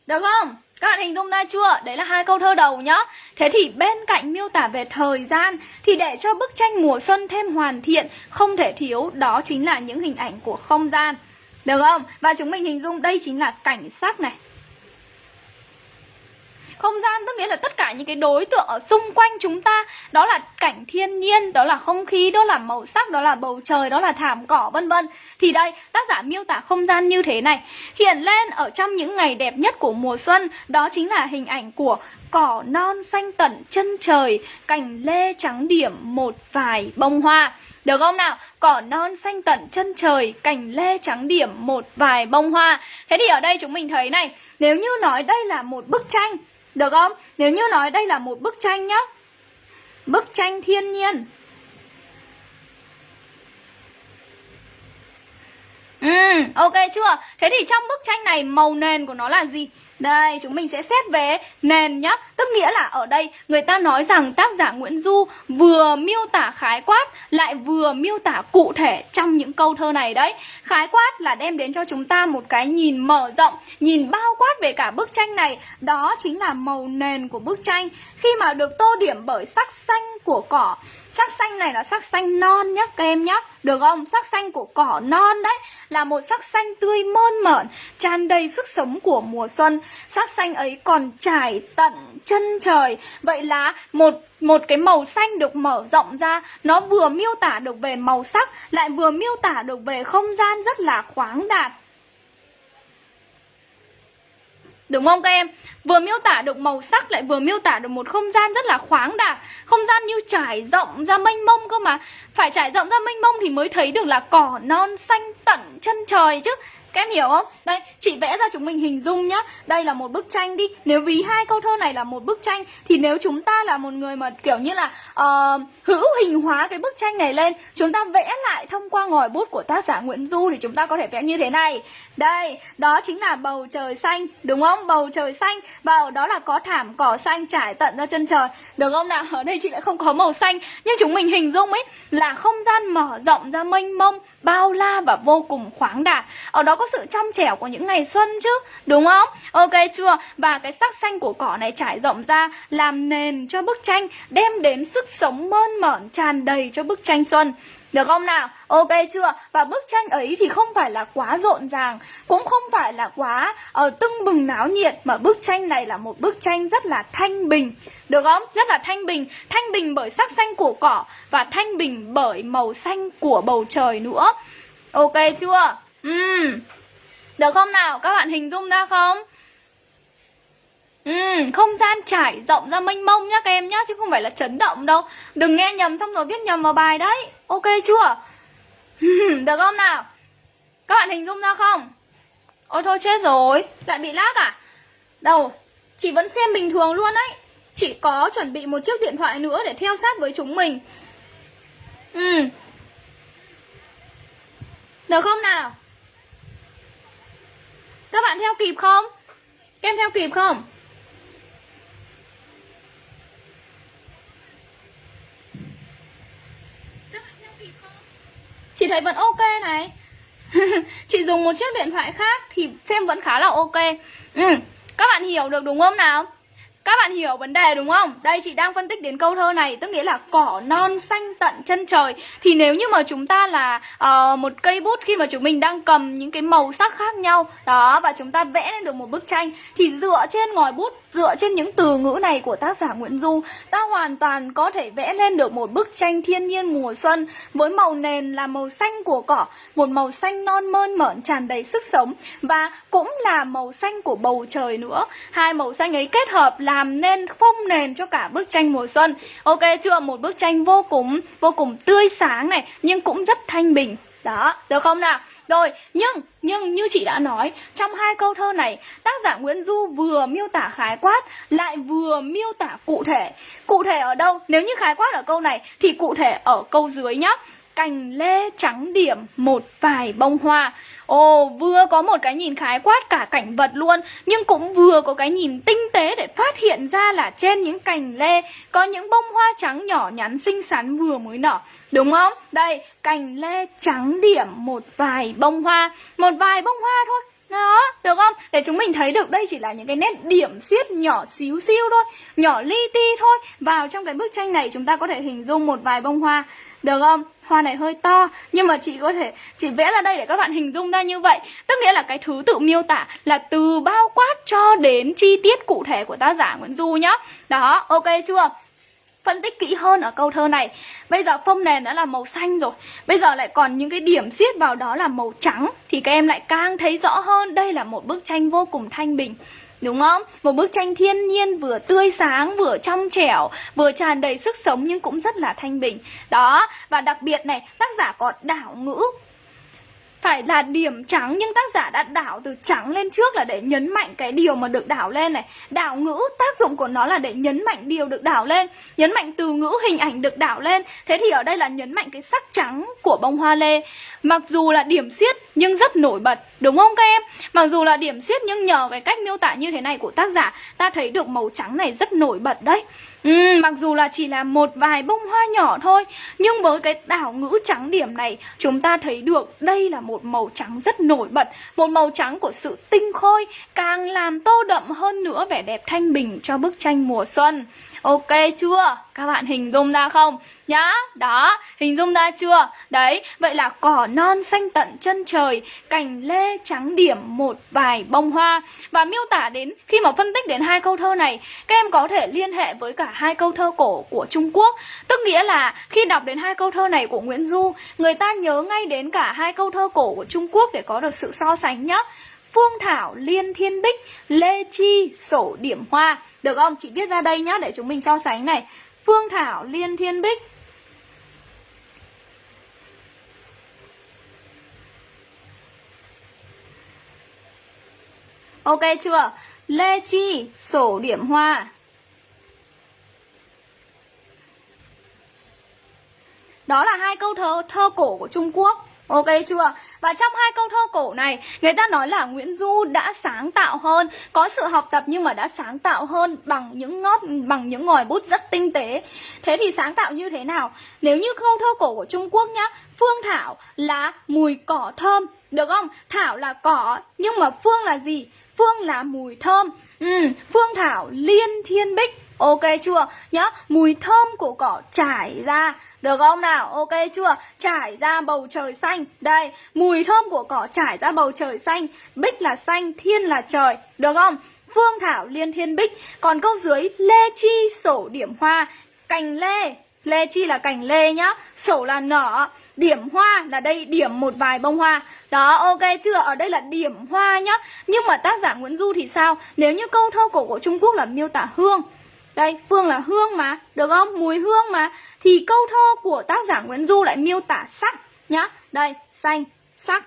được không? Các bạn hình dung ra chưa? Đấy là hai câu thơ đầu nhá. Thế thì bên cạnh miêu tả về thời gian thì để cho bức tranh mùa xuân thêm hoàn thiện, không thể thiếu đó chính là những hình ảnh của không gian. Được không? Và chúng mình hình dung đây chính là cảnh sắc này, không gian tức nghĩa là tất cả những cái đối tượng ở xung quanh chúng ta đó là cảnh thiên nhiên đó là không khí đó là màu sắc đó là bầu trời đó là thảm cỏ vân vân thì đây tác giả miêu tả không gian như thế này hiện lên ở trong những ngày đẹp nhất của mùa xuân đó chính là hình ảnh của cỏ non xanh tận chân trời cành lê trắng điểm một vài bông hoa được không nào? Cỏ non xanh tận chân trời, cành lê trắng điểm một vài bông hoa. Thế thì ở đây chúng mình thấy này, nếu như nói đây là một bức tranh được không? Nếu như nói đây là một bức tranh nhá Bức tranh thiên nhiên Ừ, ok chưa? Thế thì trong bức tranh này màu nền của nó là gì? Đây, chúng mình sẽ xét về nền nhá. Tức nghĩa là ở đây người ta nói rằng tác giả Nguyễn Du vừa miêu tả khái quát lại vừa miêu tả cụ thể trong những câu thơ này đấy. Khái quát là đem đến cho chúng ta một cái nhìn mở rộng, nhìn bao quát về cả bức tranh này. Đó chính là màu nền của bức tranh. Khi mà được tô điểm bởi sắc xanh của cỏ Sắc xanh này là sắc xanh non nhá, các em nhá. Được không? Sắc xanh của cỏ non đấy Là một sắc xanh tươi mơn mởn, tràn đầy sức sống của mùa xuân. Sắc xanh ấy còn trải tận chân trời. Vậy là một một cái màu xanh được mở rộng ra, Nó vừa miêu tả được về màu sắc, Lại vừa miêu tả được về không gian rất là khoáng đạt. Đúng không các em? Vừa miêu tả được màu sắc lại vừa miêu tả được một không gian rất là khoáng đạt. Không gian như trải rộng ra mênh mông cơ mà. Phải trải rộng ra mênh mông thì mới thấy được là cỏ non xanh tận chân trời chứ các em hiểu không? Đây, chị vẽ ra chúng mình hình dung nhá. Đây là một bức tranh đi. Nếu ví hai câu thơ này là một bức tranh Thì nếu chúng ta là một người mà kiểu như là uh, Hữu hình hóa cái bức tranh này lên Chúng ta vẽ lại thông qua ngòi bút của tác giả Nguyễn Du Thì chúng ta có thể vẽ như thế này. Đây, đó chính là bầu trời xanh Đúng không? Bầu trời xanh. Và ở đó là có thảm cỏ xanh trải tận ra chân trời. Được không nào? Ở đây chị lại không có màu xanh. Nhưng chúng mình hình dung ấy Là không gian mở rộng ra mênh mông Bao la và vô cùng khoáng đạt. Ở đó có sự trong trẻo của những ngày xuân chứ Đúng không? Ok chưa? Và cái sắc xanh của cỏ này trải rộng ra Làm nền cho bức tranh Đem đến sức sống mơn mởn tràn đầy cho bức tranh xuân được không nào? Ok chưa? Và bức tranh ấy thì không phải là quá rộn ràng Cũng không phải là quá uh, tưng bừng náo nhiệt Mà bức tranh này là một bức tranh rất là thanh bình Được không? Rất là thanh bình Thanh bình bởi sắc xanh của cỏ Và thanh bình bởi màu xanh của bầu trời nữa Ok chưa? Uhm. Được không nào? Các bạn hình dung ra không? Ừ, không gian trải rộng ra mênh mông nhá các em nhá Chứ không phải là chấn động đâu Đừng nghe nhầm xong rồi viết nhầm vào bài đấy Ok chưa? Được không nào? Các bạn hình dung ra không? Ôi thôi chết rồi Lại bị lag à? Đâu Chị vẫn xem bình thường luôn đấy Chị có chuẩn bị một chiếc điện thoại nữa để theo sát với chúng mình Ừ Được không nào? Các bạn theo kịp không? Các em theo kịp không? Chị thấy vẫn ok này [laughs] Chị dùng một chiếc điện thoại khác thì xem vẫn khá là ok ừ. Các bạn hiểu được đúng không nào? Các bạn hiểu vấn đề đúng không? Đây chị đang phân tích đến câu thơ này Tức nghĩa là cỏ non xanh tận chân trời Thì nếu như mà chúng ta là uh, một cây bút Khi mà chúng mình đang cầm những cái màu sắc khác nhau Đó và chúng ta vẽ lên được một bức tranh Thì dựa trên ngòi bút Dựa trên những từ ngữ này của tác giả Nguyễn Du, Ta hoàn toàn có thể vẽ lên được một bức tranh thiên nhiên mùa xuân Với màu nền là màu xanh của cỏ, Một màu xanh non mơn mởn tràn đầy sức sống Và cũng là màu xanh của bầu trời nữa. Hai màu xanh ấy kết hợp làm nên phông nền cho cả bức tranh mùa xuân. Ok chưa? Một bức tranh vô cùng vô cùng tươi sáng này, nhưng cũng rất thanh bình. Đó, được không nào? Rồi, nhưng nhưng như chị đã nói, trong hai câu thơ này, tác giả Nguyễn Du vừa miêu tả khái quát, lại vừa miêu tả cụ thể. Cụ thể ở đâu? Nếu như khái quát ở câu này, thì cụ thể ở câu dưới nhá cành lê trắng điểm một vài bông hoa Ồ, vừa có một cái nhìn khái quát cả cảnh vật luôn Nhưng cũng vừa có cái nhìn tinh tế để phát hiện ra là trên những cành lê Có những bông hoa trắng nhỏ nhắn xinh xắn vừa mới nở Đúng không? Đây, cành lê trắng điểm một vài bông hoa Một vài bông hoa thôi đó, được không? Để chúng mình thấy được đây chỉ là những cái nét điểm xiết nhỏ xíu xiu thôi Nhỏ li ti thôi Vào trong cái bức tranh này chúng ta có thể hình dung một vài bông hoa Được không? Hoa này hơi to Nhưng mà chị có thể Chị vẽ ra đây để các bạn hình dung ra như vậy. Tức nghĩa là cái thứ tự miêu tả Là từ bao quát cho đến chi tiết cụ thể của tác giả Nguyễn Du nhá. Đó, ok chưa? phân tích kỹ hơn ở câu thơ này. Bây giờ phông nền đã là màu xanh rồi. Bây giờ lại còn những cái điểm xiết vào đó là màu trắng. Thì các em lại càng thấy rõ hơn Đây là một bức tranh vô cùng thanh bình. Đúng không? Một bức tranh thiên nhiên vừa tươi sáng, vừa trong trẻo, vừa tràn đầy sức sống nhưng cũng rất là thanh bình. Đó, và đặc biệt này, tác giả còn đảo ngữ phải là điểm trắng, nhưng tác giả đã đảo từ trắng lên trước là để nhấn mạnh cái điều mà được đảo lên này. Đảo ngữ, tác dụng của nó là để nhấn mạnh điều được đảo lên. Nhấn mạnh từ ngữ, hình ảnh được đảo lên. Thế thì ở đây là nhấn mạnh cái sắc trắng của bông hoa lê. Mặc dù là điểm xiết nhưng rất nổi bật, đúng không các em? Mặc dù là điểm xiết nhưng nhờ cái cách miêu tả như thế này của tác giả, ta thấy được màu trắng này rất nổi bật đấy. Ừ, mặc dù là chỉ là một vài bông hoa nhỏ thôi Nhưng với cái đảo ngữ trắng điểm này Chúng ta thấy được đây là một màu trắng rất nổi bật Một màu trắng của sự tinh khôi Càng làm tô đậm hơn nữa vẻ đẹp thanh bình cho bức tranh mùa xuân. Ok chưa? Các bạn hình dung ra không? Nhá, đó, hình dung ra chưa? Đấy, vậy là cỏ non xanh tận chân trời Cành lê trắng điểm một vài bông hoa Và miêu tả đến, khi mà phân tích đến hai câu thơ này Các em có thể liên hệ với cả hai câu thơ cổ của Trung Quốc Tức nghĩa là khi đọc đến hai câu thơ này của Nguyễn Du Người ta nhớ ngay đến cả hai câu thơ cổ của Trung Quốc để có được sự so sánh nhá Phương Thảo, Liên Thiên Bích, Lê Chi, Sổ Điểm Hoa. Được không? Chị viết ra đây nhá để chúng mình so sánh này. Phương Thảo, Liên Thiên Bích. Ok chưa? Lê Chi, Sổ Điểm Hoa. Đó là hai câu thơ, thơ cổ của Trung Quốc. Ok chưa? Và trong hai câu thơ cổ này, người ta nói là Nguyễn Du đã sáng tạo hơn, có sự học tập nhưng mà đã sáng tạo hơn bằng những ngót bằng những ngòi bút rất tinh tế. Thế thì sáng tạo như thế nào? Nếu như câu thơ cổ của Trung Quốc nhá, phương thảo là mùi cỏ thơm, được không? Thảo là cỏ, nhưng mà phương là gì? Phương là mùi thơm. Ừ, phương thảo liên thiên bích. Ok chưa? Nhá, mùi thơm của cỏ trải ra được không nào? Ok chưa? Trải ra bầu trời xanh. Đây, mùi thơm của cỏ trải ra bầu trời xanh. Bích là xanh, thiên là trời. Được không? Phương thảo liên thiên bích. Còn câu dưới lê chi sổ điểm hoa. Cành lê. Lê chi là cành lê nhá. Sổ là nở. Điểm hoa là đây điểm một vài bông hoa. Đó, ok chưa? Ở đây là điểm hoa nhá. Nhưng mà tác giả Nguyễn Du thì sao? Nếu như câu thơ cổ của Trung Quốc là miêu tả hương đây, phương là hương mà, được không? Mùi hương mà Thì câu thơ của tác giả Nguyễn Du lại miêu tả sắc nhá Đây, xanh, sắc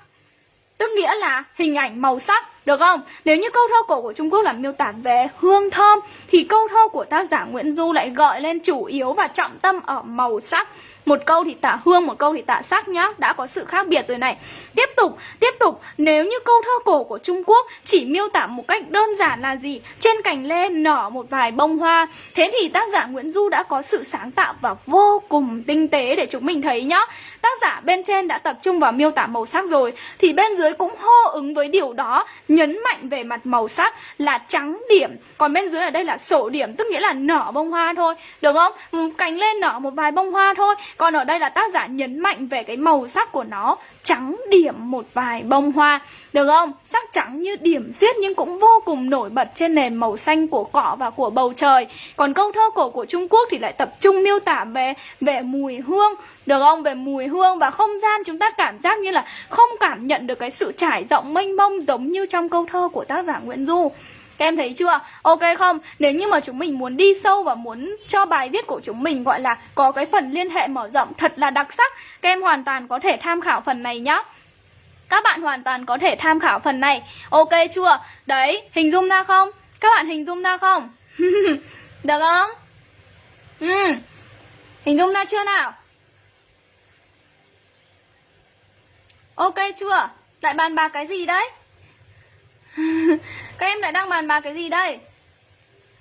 Tức nghĩa là hình ảnh màu sắc Được không? Nếu như câu thơ cổ của Trung Quốc là miêu tả về hương thơm Thì câu thơ của tác giả Nguyễn Du lại gọi lên chủ yếu và trọng tâm ở màu sắc một câu thì tả hương, một câu thì tả sắc nhá. Đã có sự khác biệt rồi này. Tiếp tục, tiếp tục. Nếu như câu thơ cổ của Trung Quốc chỉ miêu tả một cách đơn giản là gì? Trên cành lê nở một vài bông hoa. Thế thì tác giả Nguyễn Du đã có sự sáng tạo và vô cùng tinh tế để chúng mình thấy nhá. Tác giả bên trên đã tập trung vào miêu tả màu sắc rồi. Thì bên dưới cũng hô ứng với điều đó Nhấn mạnh về mặt màu sắc là trắng điểm. Còn bên dưới ở đây là sổ điểm Tức nghĩa là nở bông hoa thôi. Được không? Ừ, cành lên nở một vài bông hoa thôi. Còn ở đây là tác giả nhấn mạnh về cái màu sắc của nó, Trắng điểm một vài bông hoa, Được không? Sắc trắng như điểm xuyết nhưng cũng vô cùng nổi bật trên nền màu xanh của cỏ và của bầu trời Còn câu thơ cổ của Trung Quốc thì lại tập trung miêu tả về về mùi hương, được không? Về mùi hương và không gian chúng ta cảm giác như là không cảm nhận được cái sự trải rộng mênh mông giống như trong câu thơ của tác giả Nguyễn Du. Các em thấy chưa? Ok không? Nếu như mà chúng mình muốn đi sâu và muốn cho bài viết của chúng mình gọi là có cái phần liên hệ mở rộng thật là đặc sắc, các em hoàn toàn có thể tham khảo phần này nhá. Các bạn hoàn toàn có thể tham khảo phần này. Ok chưa? Đấy, hình dung ra không? Các bạn hình dung ra không? [laughs] Được không? Ừ. Hình dung ra chưa nào? Ok chưa? Lại bàn bạc cái gì đấy? [laughs] Các em lại đang bàn bạc cái gì đây?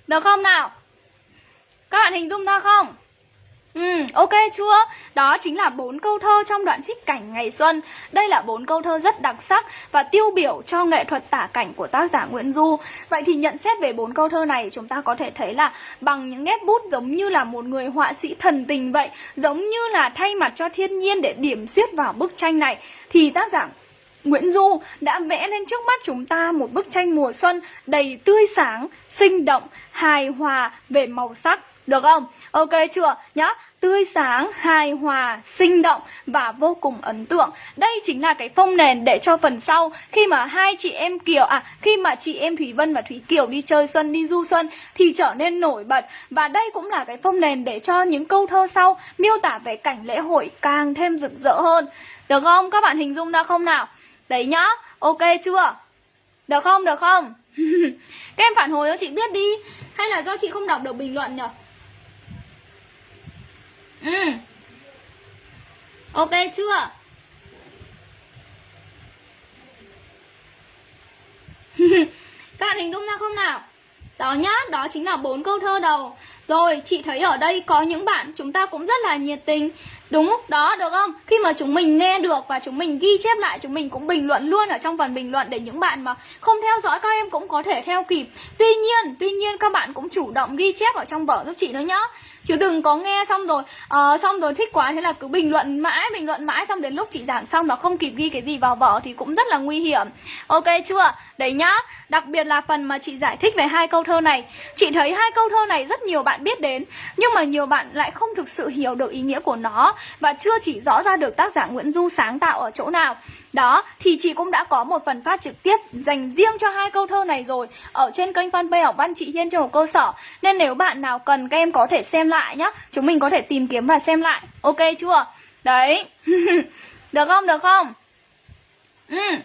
Được không nào? Các bạn hình dung ra không? Ừ, ok chưa? Đó chính là bốn câu thơ trong đoạn trích cảnh ngày xuân. Đây là bốn câu thơ rất đặc sắc và tiêu biểu cho nghệ thuật tả cảnh của tác giả Nguyễn Du. Vậy thì nhận xét về bốn câu thơ này, chúng ta có thể thấy là bằng những nét bút giống như là một người họa sĩ thần tình vậy, giống như là thay mặt cho thiên nhiên để điểm xuyết vào bức tranh này thì tác giả Nguyễn Du đã vẽ lên trước mắt chúng ta một bức tranh mùa xuân đầy tươi sáng, sinh động, hài hòa về màu sắc. Được không? Ok chưa? Nhá, tươi sáng, hài hòa, sinh động và vô cùng ấn tượng. Đây chính là cái phông nền để cho phần sau khi mà hai chị em Kiều à khi mà chị em Thủy Vân và Thủy Kiều đi chơi xuân đi du xuân thì trở nên nổi bật và đây cũng là cái phông nền để cho những câu thơ sau miêu tả về cảnh lễ hội càng thêm rực rỡ hơn. Được không? Các bạn hình dung ra không nào? Đấy nhá, ok chưa? Được không, được không? [laughs] Các em phản hồi cho chị biết đi Hay là do chị không đọc được bình luận nhỉ? Ừ Ok chưa? [laughs] Các bạn hình dung ra không nào? Đó nhá, đó chính là bốn câu thơ đầu Rồi, chị thấy ở đây có những bạn chúng ta cũng rất là nhiệt tình Đúng, đó được không? Khi mà chúng mình nghe được và chúng mình ghi chép lại Chúng mình cũng bình luận luôn ở trong phần bình luận Để những bạn mà không theo dõi các em cũng có thể theo kịp. Tuy nhiên, tuy nhiên các bạn cũng chủ động ghi chép ở trong vở giúp chị nữa nhá. Chứ đừng có nghe xong rồi uh, Xong rồi thích quá thế là cứ bình luận mãi Bình luận mãi xong đến lúc chị giảng xong Nó không kịp ghi cái gì vào vở thì cũng rất là nguy hiểm. Ok chưa? Đấy nhá. Đặc biệt là phần mà chị giải thích về hai câu thơ này. Chị thấy hai câu thơ này rất nhiều bạn biết đến Nhưng mà nhiều bạn lại không thực sự hiểu được ý nghĩa của nó. Và chưa chỉ rõ ra được tác giả Nguyễn Du sáng tạo ở chỗ nào đó, thì chị cũng đã có một phần phát trực tiếp dành riêng cho hai câu thơ này rồi Ở trên kênh fanpage học văn chị Hiên cho một cơ sở Nên nếu bạn nào cần các em có thể xem lại nhá Chúng mình có thể tìm kiếm và xem lại Ok chưa? Đấy [laughs] Được không? Được không? Ừ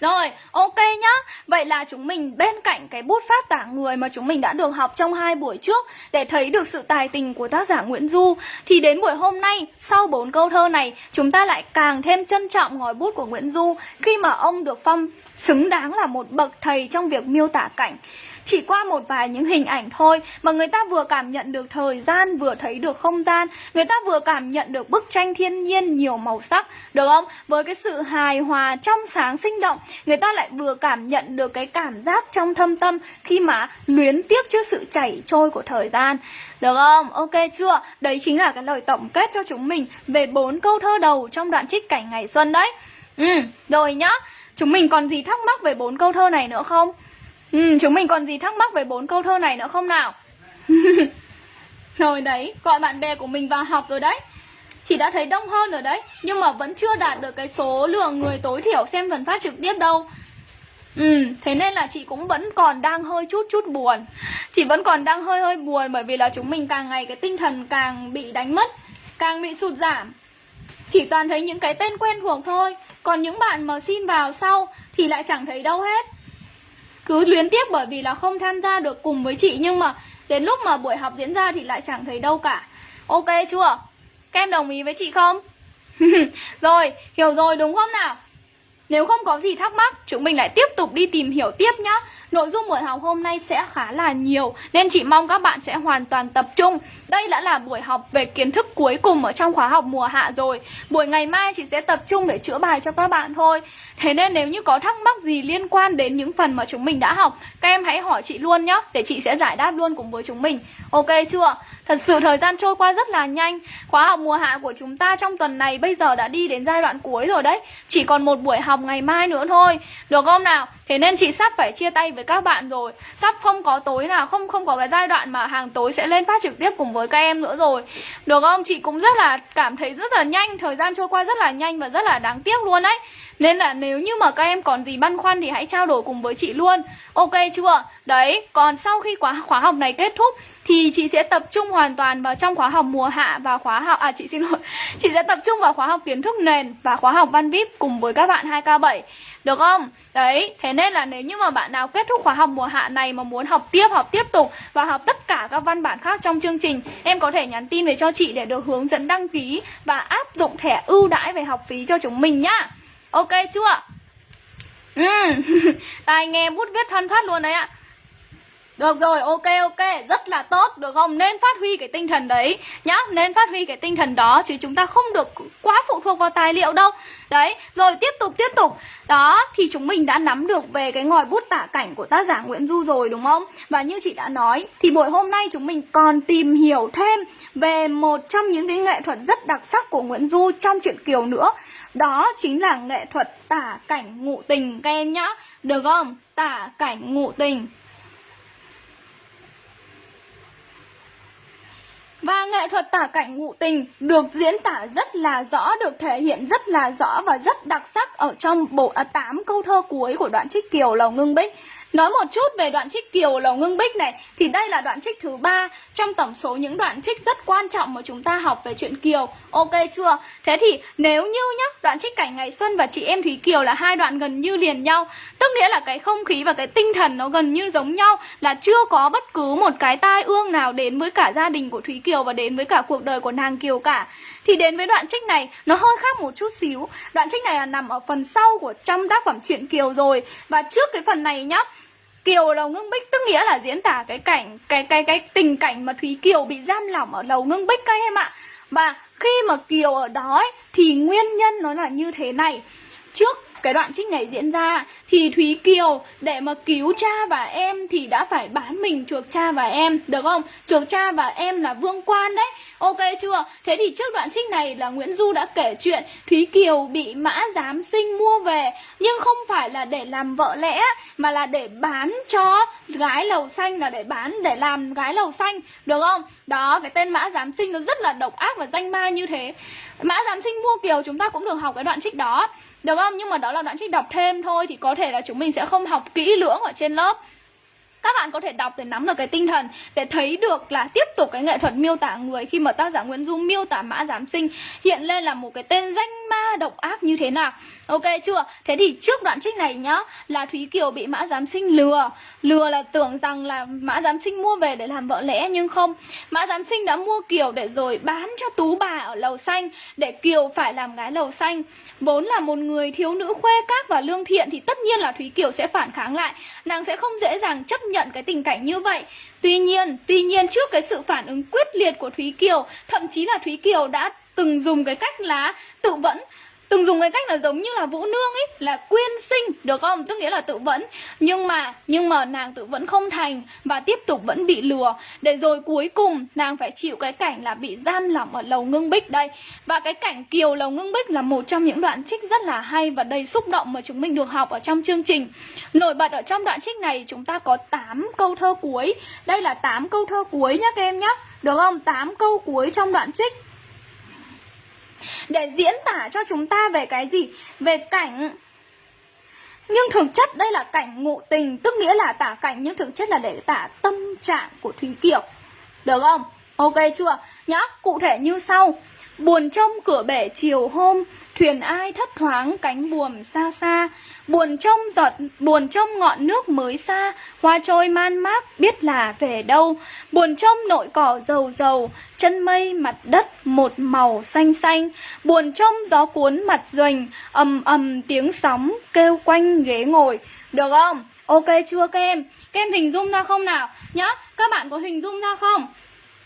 rồi, ok nhá. Vậy là chúng mình bên cạnh cái bút pháp tả người mà chúng mình đã được học trong hai buổi trước để thấy được sự tài tình của tác giả Nguyễn Du thì đến buổi hôm nay, sau bốn câu thơ này, chúng ta lại càng thêm trân trọng ngòi bút của Nguyễn Du khi mà ông được phong xứng đáng là một bậc thầy trong việc miêu tả cảnh. Chỉ qua một vài những hình ảnh thôi mà người ta vừa cảm nhận được thời gian, vừa thấy được không gian, người ta vừa cảm nhận được bức tranh thiên nhiên nhiều màu sắc, được không? Với cái sự hài hòa, trong sáng, sinh động, người ta lại vừa cảm nhận được cái cảm giác trong thâm tâm khi mà luyến tiếc trước sự chảy trôi của thời gian. Được không? Ok chưa? Đấy chính là cái lời tổng kết cho chúng mình về bốn câu thơ đầu trong đoạn trích cảnh ngày xuân đấy. Ừ, rồi nhá. Chúng mình còn gì thắc mắc về bốn câu thơ này nữa không? Ừ, chúng mình còn gì thắc mắc về bốn câu thơ này nữa không nào? [laughs] rồi đấy, gọi bạn bè của mình vào học rồi đấy Chị đã thấy đông hơn rồi đấy Nhưng mà vẫn chưa đạt được cái số lượng người tối thiểu xem phần phát trực tiếp đâu. Ừ, thế nên là chị cũng vẫn còn đang hơi chút chút buồn. Chị vẫn còn đang hơi hơi buồn Bởi vì là chúng mình càng ngày cái tinh thần càng bị đánh mất Càng bị sụt giảm. Chỉ toàn thấy những cái tên quen thuộc thôi Còn những bạn mà xin vào sau Thì lại chẳng thấy đâu hết. Cứ luyến tiếc bởi vì là không tham gia được cùng với chị Nhưng mà đến lúc mà buổi học diễn ra Thì lại chẳng thấy đâu cả. Ok chưa? Các em đồng ý với chị không? [laughs] rồi, hiểu rồi đúng không nào? Nếu không có gì thắc mắc, chúng mình lại tiếp tục đi tìm hiểu tiếp nhá. Nội dung buổi học hôm nay sẽ khá là nhiều nên chị mong các bạn sẽ hoàn toàn tập trung. Đây đã là buổi học về kiến thức cuối cùng ở trong khóa học mùa hạ rồi. Buổi ngày mai chị sẽ tập trung để chữa bài cho các bạn thôi. Thế nên nếu như có thắc mắc gì liên quan đến những phần mà chúng mình đã học, các em hãy hỏi chị luôn nhá, để chị sẽ giải đáp luôn cùng với chúng mình. Ok chưa? Thật sự thời gian trôi qua rất là nhanh Khóa học mùa hạ của chúng ta trong tuần này bây giờ đã đi đến giai đoạn cuối rồi đấy Chỉ còn một buổi học ngày mai nữa thôi Được không nào? Thế nên chị sắp phải chia tay với các bạn rồi. Sắp không có tối nào Không không có cái giai đoạn mà hàng tối sẽ lên phát trực tiếp cùng với các em nữa rồi. Được không? Chị cũng rất là cảm thấy rất là nhanh. Thời gian trôi qua rất là nhanh và rất là đáng tiếc luôn đấy nên là nếu như mà các em còn gì băn khoăn thì hãy trao đổi cùng với chị luôn. Ok chưa? Đấy, còn sau khi khóa, khóa học này kết thúc thì chị sẽ tập trung hoàn toàn vào trong khóa học mùa hạ và khóa học à chị xin lỗi. [laughs] Chị sẽ tập trung vào khóa học kiến thức nền và khóa học văn vip cùng với các bạn 2k7 được không? Đấy thế nên là nếu như mà bạn nào kết thúc khóa học mùa hạ này mà muốn học tiếp học tiếp tục và học tất cả các văn bản khác trong chương trình em có thể nhắn tin về cho chị để được hướng dẫn đăng ký và áp dụng thẻ ưu đãi về học phí cho chúng mình nhá ok chưa ừ. [laughs] tai nghe bút viết thân thoát luôn đấy ạ được rồi, ok ok, rất là tốt, được không? Nên phát huy cái tinh thần đấy nhá, nên phát huy cái tinh thần đó chứ chúng ta không được quá phụ thuộc vào tài liệu đâu. Đấy, rồi tiếp tục tiếp tục. Đó, thì chúng mình đã nắm được về cái ngòi bút tả cảnh của tác giả Nguyễn Du rồi đúng không? Và như chị đã nói, thì buổi hôm nay chúng mình còn tìm hiểu thêm về một trong những cái nghệ thuật rất đặc sắc của Nguyễn Du trong truyện Kiều nữa. Đó chính là nghệ thuật tả cảnh ngụ tình các em nhá. Được không? Tả cảnh ngụ tình. Và nghệ thuật tả cảnh ngụ tình được diễn tả rất là rõ, được thể hiện rất là rõ và rất đặc sắc ở trong bộ à, 8 câu thơ cuối của đoạn trích Kiều Lầu Ngưng Bích. Nói một chút về đoạn trích Kiều Lầu Ngưng Bích này thì đây là đoạn trích thứ ba trong tổng số những đoạn trích rất quan trọng mà chúng ta học về chuyện Kiều. Ok chưa? Thế thì nếu như nhá, đoạn trích cảnh ngày xuân và chị em Thúy Kiều là hai đoạn gần như liền nhau, tức nghĩa là cái không khí và cái tinh thần nó gần như giống nhau là chưa có bất cứ một cái tai ương nào đến với cả gia đình của Thúy Kiều và đến với cả cuộc đời của nàng Kiều cả. Thì đến với đoạn trích này nó hơi khác một chút xíu. Đoạn trích này là nằm ở phần sau của trong tác phẩm truyện Kiều rồi và trước cái phần này nhá Kiều lầu ngưng bích tức nghĩa là diễn tả cái cảnh cái cái cái tình cảnh mà Thúy Kiều bị giam lỏng ở lầu ngưng bích các em ạ. Và khi mà Kiều ở đó ấy, thì nguyên nhân nó là như thế này. Trước cái đoạn trích này diễn ra thì Thúy Kiều để mà cứu cha và em thì đã phải bán mình chuộc cha và em được không? Chuộc cha và em là vương quan đấy. Ok chưa? Thế thì trước đoạn trích này là Nguyễn Du đã kể chuyện Thúy Kiều bị mã giám sinh mua về nhưng không phải là để làm vợ lẽ, mà là để bán cho gái lầu xanh, là để bán, để làm gái lầu xanh được không? Đó, cái tên mã giám sinh nó rất là độc ác và danh ma như thế. Mã giám sinh mua Kiều chúng ta cũng được học cái đoạn trích đó được không? Nhưng mà đó là đoạn trích đọc thêm thôi, Thì có thể là chúng mình sẽ không học kỹ lưỡng ở trên lớp các bạn có thể đọc để nắm được cái tinh thần, để thấy được là tiếp tục cái nghệ thuật miêu tả người khi mà tác giả Nguyễn Du miêu tả mã giám sinh hiện lên là một cái tên danh ma độc ác như thế nào. Ok chưa? Thế thì trước đoạn trích này nhá, là Thúy Kiều bị mã giám sinh lừa. Lừa là tưởng rằng là mã giám sinh mua về để làm vợ lẽ, nhưng không. Mã giám sinh đã mua Kiều để rồi bán cho tú bà ở lầu xanh, để Kiều phải làm gái lầu xanh. Vốn là một người thiếu nữ khuê các và lương thiện thì tất nhiên là Thúy Kiều sẽ phản kháng lại. Nàng sẽ không dễ dàng chấp nhận cái tình cảnh như vậy. Tuy nhiên, tuy nhiên trước cái sự phản ứng quyết liệt của Thúy Kiều Thậm chí là Thúy Kiều đã từng dùng cái cách là tự vẫn từng dùng cái cách là giống như là vũ nương ấy, là quyên sinh, được không? Tức nghĩa là tự vẫn. Nhưng mà nhưng mà nàng tự vẫn không thành và tiếp tục vẫn bị lừa. Để rồi cuối cùng, nàng phải chịu cái cảnh là bị giam lỏng ở lầu ngưng bích đây. Và cái cảnh kiều lầu ngưng bích là một trong những đoạn trích rất là hay và đầy xúc động mà chúng mình được học ở trong chương trình. Nổi bật ở trong đoạn trích này, chúng ta có 8 câu thơ cuối. Đây là 8 câu thơ cuối nhá các em nhá. Được không? 8 câu cuối trong đoạn trích để diễn tả cho chúng ta về cái gì? Về cảnh nhưng thực chất đây là cảnh ngụ tình Tức nghĩa là tả cảnh nhưng thực chất là để tả tâm trạng của Thúy Kiều Được không? Ok chưa? Nhá, cụ thể như sau Buồn trông cửa bể chiều hôm Thuyền ai thấp thoáng cánh buồm xa xa Buồn trông giọt buồn trông ngọn nước mới xa Hoa trôi man mác biết là về đâu Buồn trông nội cỏ dầu dầu Chân mây mặt đất một màu xanh xanh Buồn trông gió cuốn mặt duềnh ầm ầm tiếng sóng kêu quanh ghế ngồi Được không? Ok chưa các em? Các em hình dung ra không nào? Nhá, các bạn có hình dung ra không?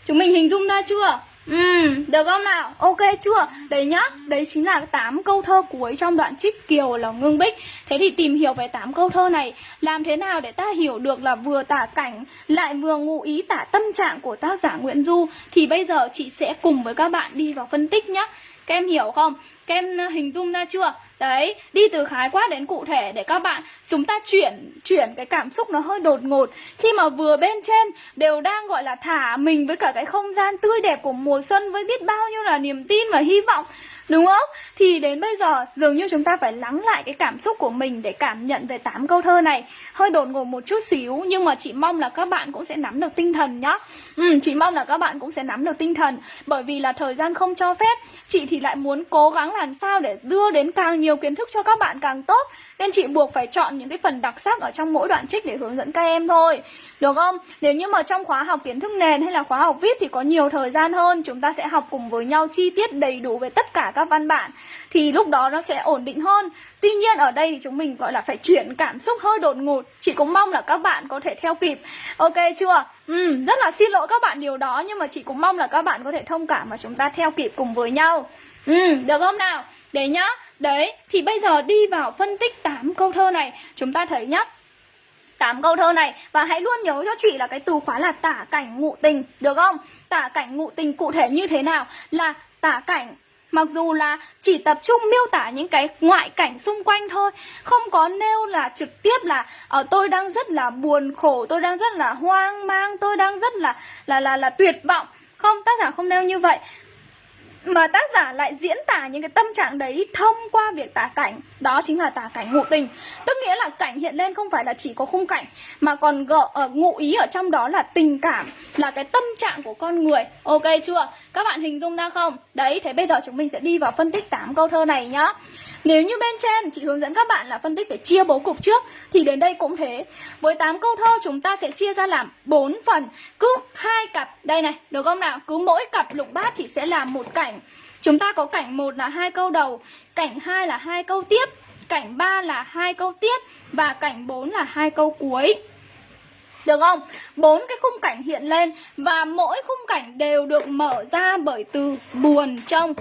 Chúng mình hình dung ra chưa? Ừ, được không nào? Ok chưa? Đấy nhá, đấy chính là 8 câu thơ cuối trong đoạn trích Kiều là Ngưng Bích Thế thì tìm hiểu về 8 câu thơ này Làm thế nào để ta hiểu được là vừa tả cảnh Lại vừa ngụ ý tả tâm trạng của tác giả Nguyễn Du Thì bây giờ chị sẽ cùng với các bạn đi vào phân tích nhá Các em hiểu không? Các em ờ, hình dung ra chưa? Đấy, đi từ khái quát đến cụ thể để các bạn chúng ta chuyển chuyển cái cảm xúc nó hơi đột ngột. Khi mà vừa bên trên đều đang gọi là thả mình với cả cái không gian tươi đẹp của mùa xuân với biết bao nhiêu là niềm tin và hy vọng Đúng không? Thì đến bây giờ dường như chúng ta phải lắng lại cái cảm xúc của mình để cảm nhận về tám câu thơ này. Hơi đột ngột một chút xíu nhưng mà chị mong là các bạn cũng sẽ nắm được tinh thần nhá. Ừ, Chị mong là các bạn cũng sẽ nắm được tinh thần. Bởi vì là thời gian không cho phép Chị thì lại muốn cố gắng làm sao để đưa đến càng nhiều kiến thức cho các bạn càng tốt Nên chị buộc phải chọn những cái phần đặc sắc ở trong mỗi đoạn trích để hướng dẫn các em thôi. Được không? Nếu như mà trong khóa học kiến thức nền hay là khóa học viết thì có nhiều thời gian hơn Chúng ta sẽ học cùng với nhau chi tiết đầy đủ về tất cả các văn bản thì lúc đó nó sẽ ổn định hơn. Tuy nhiên ở đây thì chúng mình gọi là phải chuyển cảm xúc hơi đột ngột. Chị cũng mong là các bạn có thể theo kịp. Ok chưa? Ừ, rất là xin lỗi các bạn điều đó nhưng mà chị cũng mong là các bạn có thể thông cảm mà chúng ta theo kịp cùng với nhau. Ừ, được không nào? Đấy nhá đấy thì bây giờ đi vào phân tích 8 câu thơ này chúng ta thấy nhá 8 câu thơ này và hãy luôn nhớ cho chị là cái từ khóa là tả cảnh ngụ tình được không? Tả cảnh ngụ tình cụ thể như thế nào? Là tả cảnh Mặc dù là chỉ tập trung miêu tả những cái ngoại cảnh xung quanh thôi Không có nêu là trực tiếp là ở uh, tôi đang rất là buồn khổ, tôi đang rất là hoang mang, tôi đang rất là là là là tuyệt vọng Không, tác giả không nêu như vậy mà tác giả lại diễn tả những cái tâm trạng đấy thông qua việc tả cảnh. Đó chính là tả cảnh ngụ tình. Tức nghĩa là cảnh hiện lên không phải là chỉ có khung cảnh, mà còn gợ ở ngụ ý ở trong đó là tình cảm, là cái tâm trạng của con người. Ok chưa? Các bạn hình dung ra không đấy thế bây giờ chúng mình sẽ đi vào phân tích 8 câu thơ này nhá nếu như bên trên chị hướng dẫn các bạn là phân tích phải chia bố cục trước thì đến đây cũng thế. Với 8 câu thơ chúng ta sẽ chia ra làm 4 phần, cứ hai cặp. Đây này, được không nào? Cứ mỗi cặp lục bát thì sẽ là một cảnh. Chúng ta có cảnh 1 là hai câu đầu, cảnh 2 là hai câu tiếp, cảnh 3 là hai câu tiếp và cảnh 4 là hai câu cuối. Được không? Bốn cái khung cảnh hiện lên và mỗi khung cảnh đều được mở ra bởi từ buồn trong.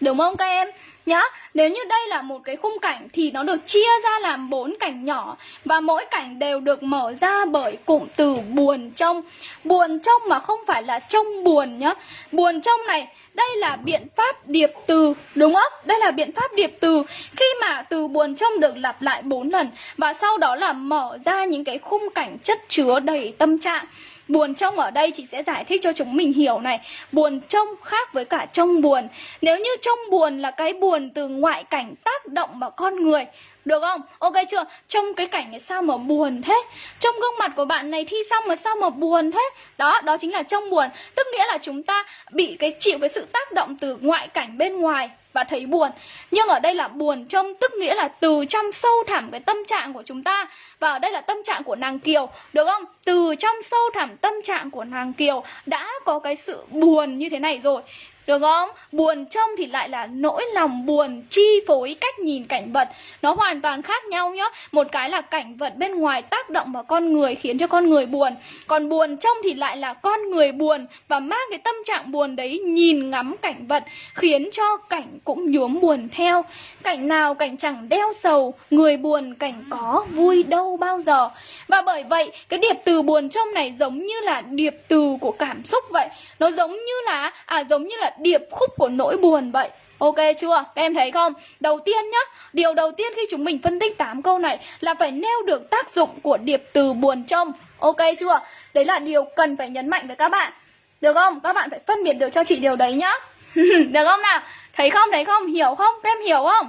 Đúng không các em? Nhá, nếu như đây là một cái khung cảnh thì nó được chia ra làm bốn cảnh nhỏ và mỗi cảnh đều được mở ra bởi cụm từ buồn trong. Buồn trong mà không phải là trong buồn nhá. Buồn trong này đây là biện pháp điệp từ, đúng không? Đây là biện pháp điệp từ khi mà từ buồn trong được lặp lại bốn lần, và sau đó là mở ra những cái khung cảnh chất chứa đầy tâm trạng. Buồn trông ở đây chị sẽ giải thích cho chúng mình hiểu này Buồn trông khác với cả trông buồn Nếu như trông buồn là cái buồn từ ngoại cảnh tác động vào con người được không? Ok chưa? Trong cái cảnh này sao mà buồn thế? Trong gương mặt của bạn này thi xong mà sao mà buồn thế? Đó, đó chính là trong buồn Tức nghĩa là chúng ta bị cái chịu cái sự tác động từ ngoại cảnh bên ngoài và thấy buồn Nhưng ở đây là buồn trong tức nghĩa là từ trong sâu thẳm cái tâm trạng của chúng ta Và ở đây là tâm trạng của nàng Kiều Được không? Từ trong sâu thẳm tâm trạng của nàng Kiều đã có cái sự buồn như thế này rồi được không? Buồn trong thì lại là nỗi lòng buồn, chi phối cách nhìn cảnh vật. Nó hoàn toàn khác nhau nhá. Một cái là cảnh vật bên ngoài tác động vào con người, khiến cho con người buồn. Còn buồn trong thì lại là con người buồn Và mang cái tâm trạng buồn đấy nhìn ngắm cảnh vật, Khiến cho cảnh cũng nhuốm buồn theo. Cảnh nào cảnh chẳng đeo sầu, Người buồn cảnh có vui đâu bao giờ. Và bởi vậy, cái điệp từ buồn trong này giống như là điệp từ của cảm xúc vậy. Nó giống như là à giống như là điệp khúc của nỗi buồn vậy Ok chưa? Các em thấy không? Đầu tiên nhá, điều đầu tiên khi chúng mình phân tích 8 câu này là phải nêu được tác dụng của điệp từ buồn trong. Ok chưa? Đấy là điều cần phải nhấn mạnh với các bạn. Được không? Các bạn phải phân biệt được cho chị điều đấy nhá. [laughs] được không nào? Thấy không? Thấy không? Hiểu không? Các em hiểu không?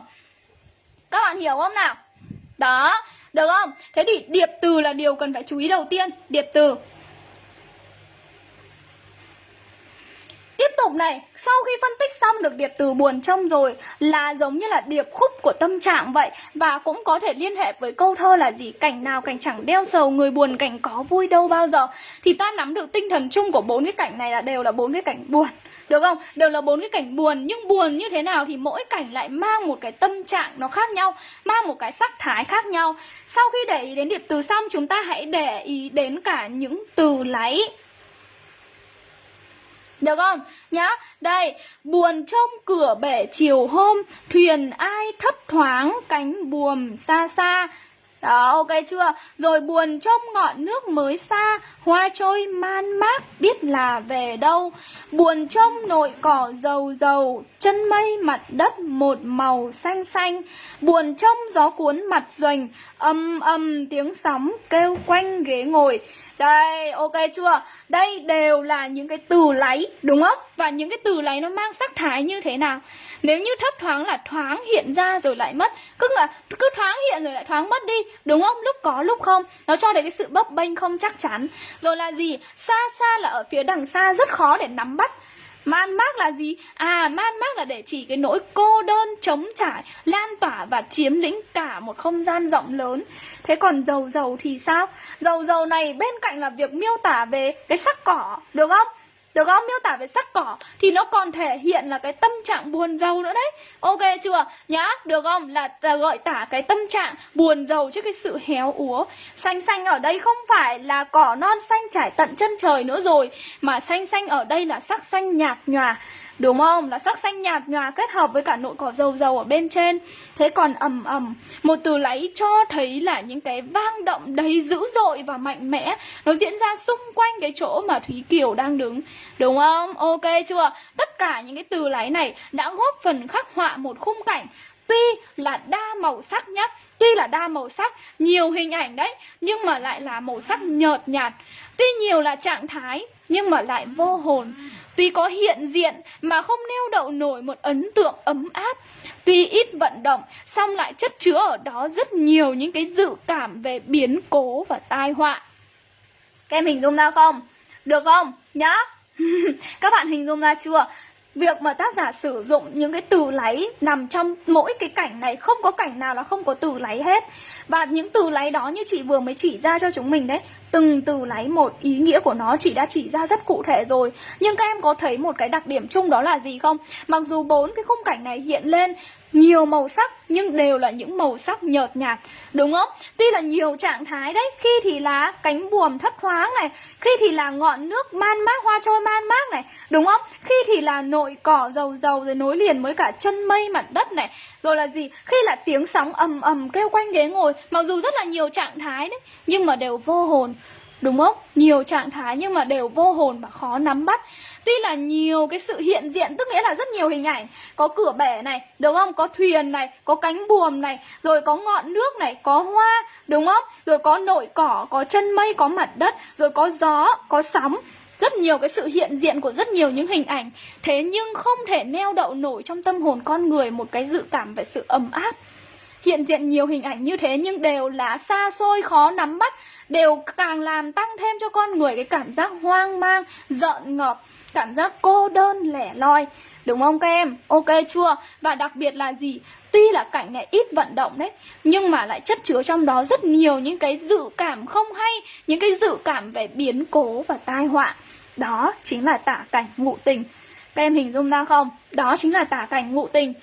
Các bạn hiểu không nào? Đó, được không? Thế thì điệp từ là điều cần phải chú ý đầu tiên. Điệp từ Tiếp tục này, sau khi phân tích xong được điệp từ buồn trông rồi là giống như là điệp khúc của tâm trạng vậy và cũng có thể liên hệ với câu thơ là gì cảnh nào cảnh chẳng đeo sầu người buồn cảnh có vui đâu bao giờ thì ta nắm được tinh thần chung của bốn cái cảnh này là đều là bốn cái cảnh buồn được không? Đều là bốn cái cảnh buồn nhưng buồn như thế nào thì mỗi cảnh lại mang một cái tâm trạng nó khác nhau, mang một cái sắc thái khác nhau. Sau khi để ý đến điệp từ xong chúng ta hãy để ý đến cả những từ lấy được không? Nhá, đây Buồn trong cửa bể chiều hôm Thuyền ai thấp thoáng cánh buồm xa xa đó, ok chưa? Rồi buồn trong ngọn nước mới xa, hoa trôi man mác biết là về đâu. Buồn trong nội cỏ dầu dầu, chân mây mặt đất một màu xanh xanh. Buồn trong gió cuốn mặt doanh, âm âm tiếng sóng kêu quanh ghế ngồi. Đây, ok chưa? Đây đều là những cái từ lấy, đúng không? Và những cái từ lấy nó mang sắc thái như thế nào? Nếu như thấp thoáng là thoáng hiện ra rồi lại mất Cứ là cứ thoáng hiện rồi lại thoáng mất đi Đúng không? Lúc có lúc không Nó cho đến cái sự bấp bênh không chắc chắn Rồi là gì? Xa xa là ở phía đằng xa rất khó để nắm bắt Man mác là gì? À, man mác là để chỉ cái nỗi cô đơn, chống trải, lan tỏa và chiếm lĩnh cả một không gian rộng lớn. Thế còn dầu dầu thì sao? Dầu dầu này bên cạnh là việc miêu tả về cái sắc cỏ, được không? Được không? Miêu tả về sắc cỏ Thì nó còn thể hiện là cái tâm trạng buồn giàu nữa đấy Ok chưa? Nhá, được không? Là, là gọi tả cái tâm trạng buồn giàu trước cái sự héo úa Xanh xanh ở đây không phải là cỏ non xanh trải tận chân trời nữa rồi Mà xanh xanh ở đây là sắc xanh nhạt nhòa Đúng không? Là sắc xanh nhạt nhòa kết hợp với cả nội cỏ dầu dầu ở bên trên Thế còn ầm ầm Một từ lấy cho thấy là những cái vang động đầy dữ dội và mạnh mẽ, Nó diễn ra xung quanh cái chỗ mà Thúy Kiều đang đứng Đúng không? Ok chưa? Tất cả những cái từ lấy này đã góp phần khắc họa một khung cảnh Tuy là đa màu sắc nhá, Tuy là đa màu sắc, Nhiều hình ảnh đấy, Nhưng mà lại là màu sắc nhợt nhạt Tuy nhiều là trạng thái, Nhưng mà lại vô hồn Tuy có hiện diện mà không nêu đậu nổi một ấn tượng ấm áp Tuy ít vận động, song lại chất chứa ở đó rất nhiều những cái dự cảm về biến cố và tai họa Các em hình dung ra không? Được không? Nhá [laughs] Các bạn hình dung ra chưa? Việc mà tác giả sử dụng những cái từ lấy nằm trong mỗi cái cảnh này Không có cảnh nào là không có từ lấy hết và những từ lấy đó như chị vừa mới chỉ ra cho chúng mình đấy, Từng từ lấy một ý nghĩa của nó, chị đã chỉ ra rất cụ thể rồi. Nhưng các em có thấy một cái đặc điểm chung đó là gì không? Mặc dù bốn cái khung cảnh này hiện lên, nhiều màu sắc, nhưng đều là những màu sắc nhợt nhạt, đúng không? Tuy là nhiều trạng thái đấy, khi thì là cánh buồm thấp thoáng này, khi thì là ngọn nước man mác, hoa trôi man mác này, đúng không? Khi thì là nội cỏ dầu dầu, rồi nối liền với cả chân mây mặt đất này rồi là gì? Khi là tiếng sóng ầm ầm kêu quanh ghế ngồi mặc dù rất là nhiều trạng thái đấy nhưng mà đều vô hồn đúng không? Nhiều trạng thái nhưng mà đều vô hồn và khó nắm bắt. Tuy là nhiều cái sự hiện diện Tức nghĩa là rất nhiều hình ảnh. Có cửa bể này, đúng không? Có thuyền này, có cánh buồm này Rồi có ngọn nước này, có hoa, đúng không? Rồi có nội cỏ, có chân mây, có mặt đất Rồi có gió, có sóng rất nhiều cái sự hiện diện của rất nhiều những hình ảnh Thế nhưng không thể neo đậu nổi trong tâm hồn con người một cái dự cảm về sự ấm áp Hiện diện nhiều hình ảnh như thế nhưng đều là xa xôi khó nắm bắt Đều càng làm tăng thêm cho con người cái cảm giác hoang mang, giận ngợp cảm giác cô đơn lẻ loi Đúng không các em? Ok chưa? Và đặc biệt là gì? Tuy là cảnh này ít vận động đấy Nhưng mà lại chất chứa trong đó rất nhiều những cái dự cảm không hay Những cái dự cảm về biến cố và tai họa đó chính là tả cảnh ngụ tình Các em hình dung ra không? Đó chính là tả cảnh ngụ tình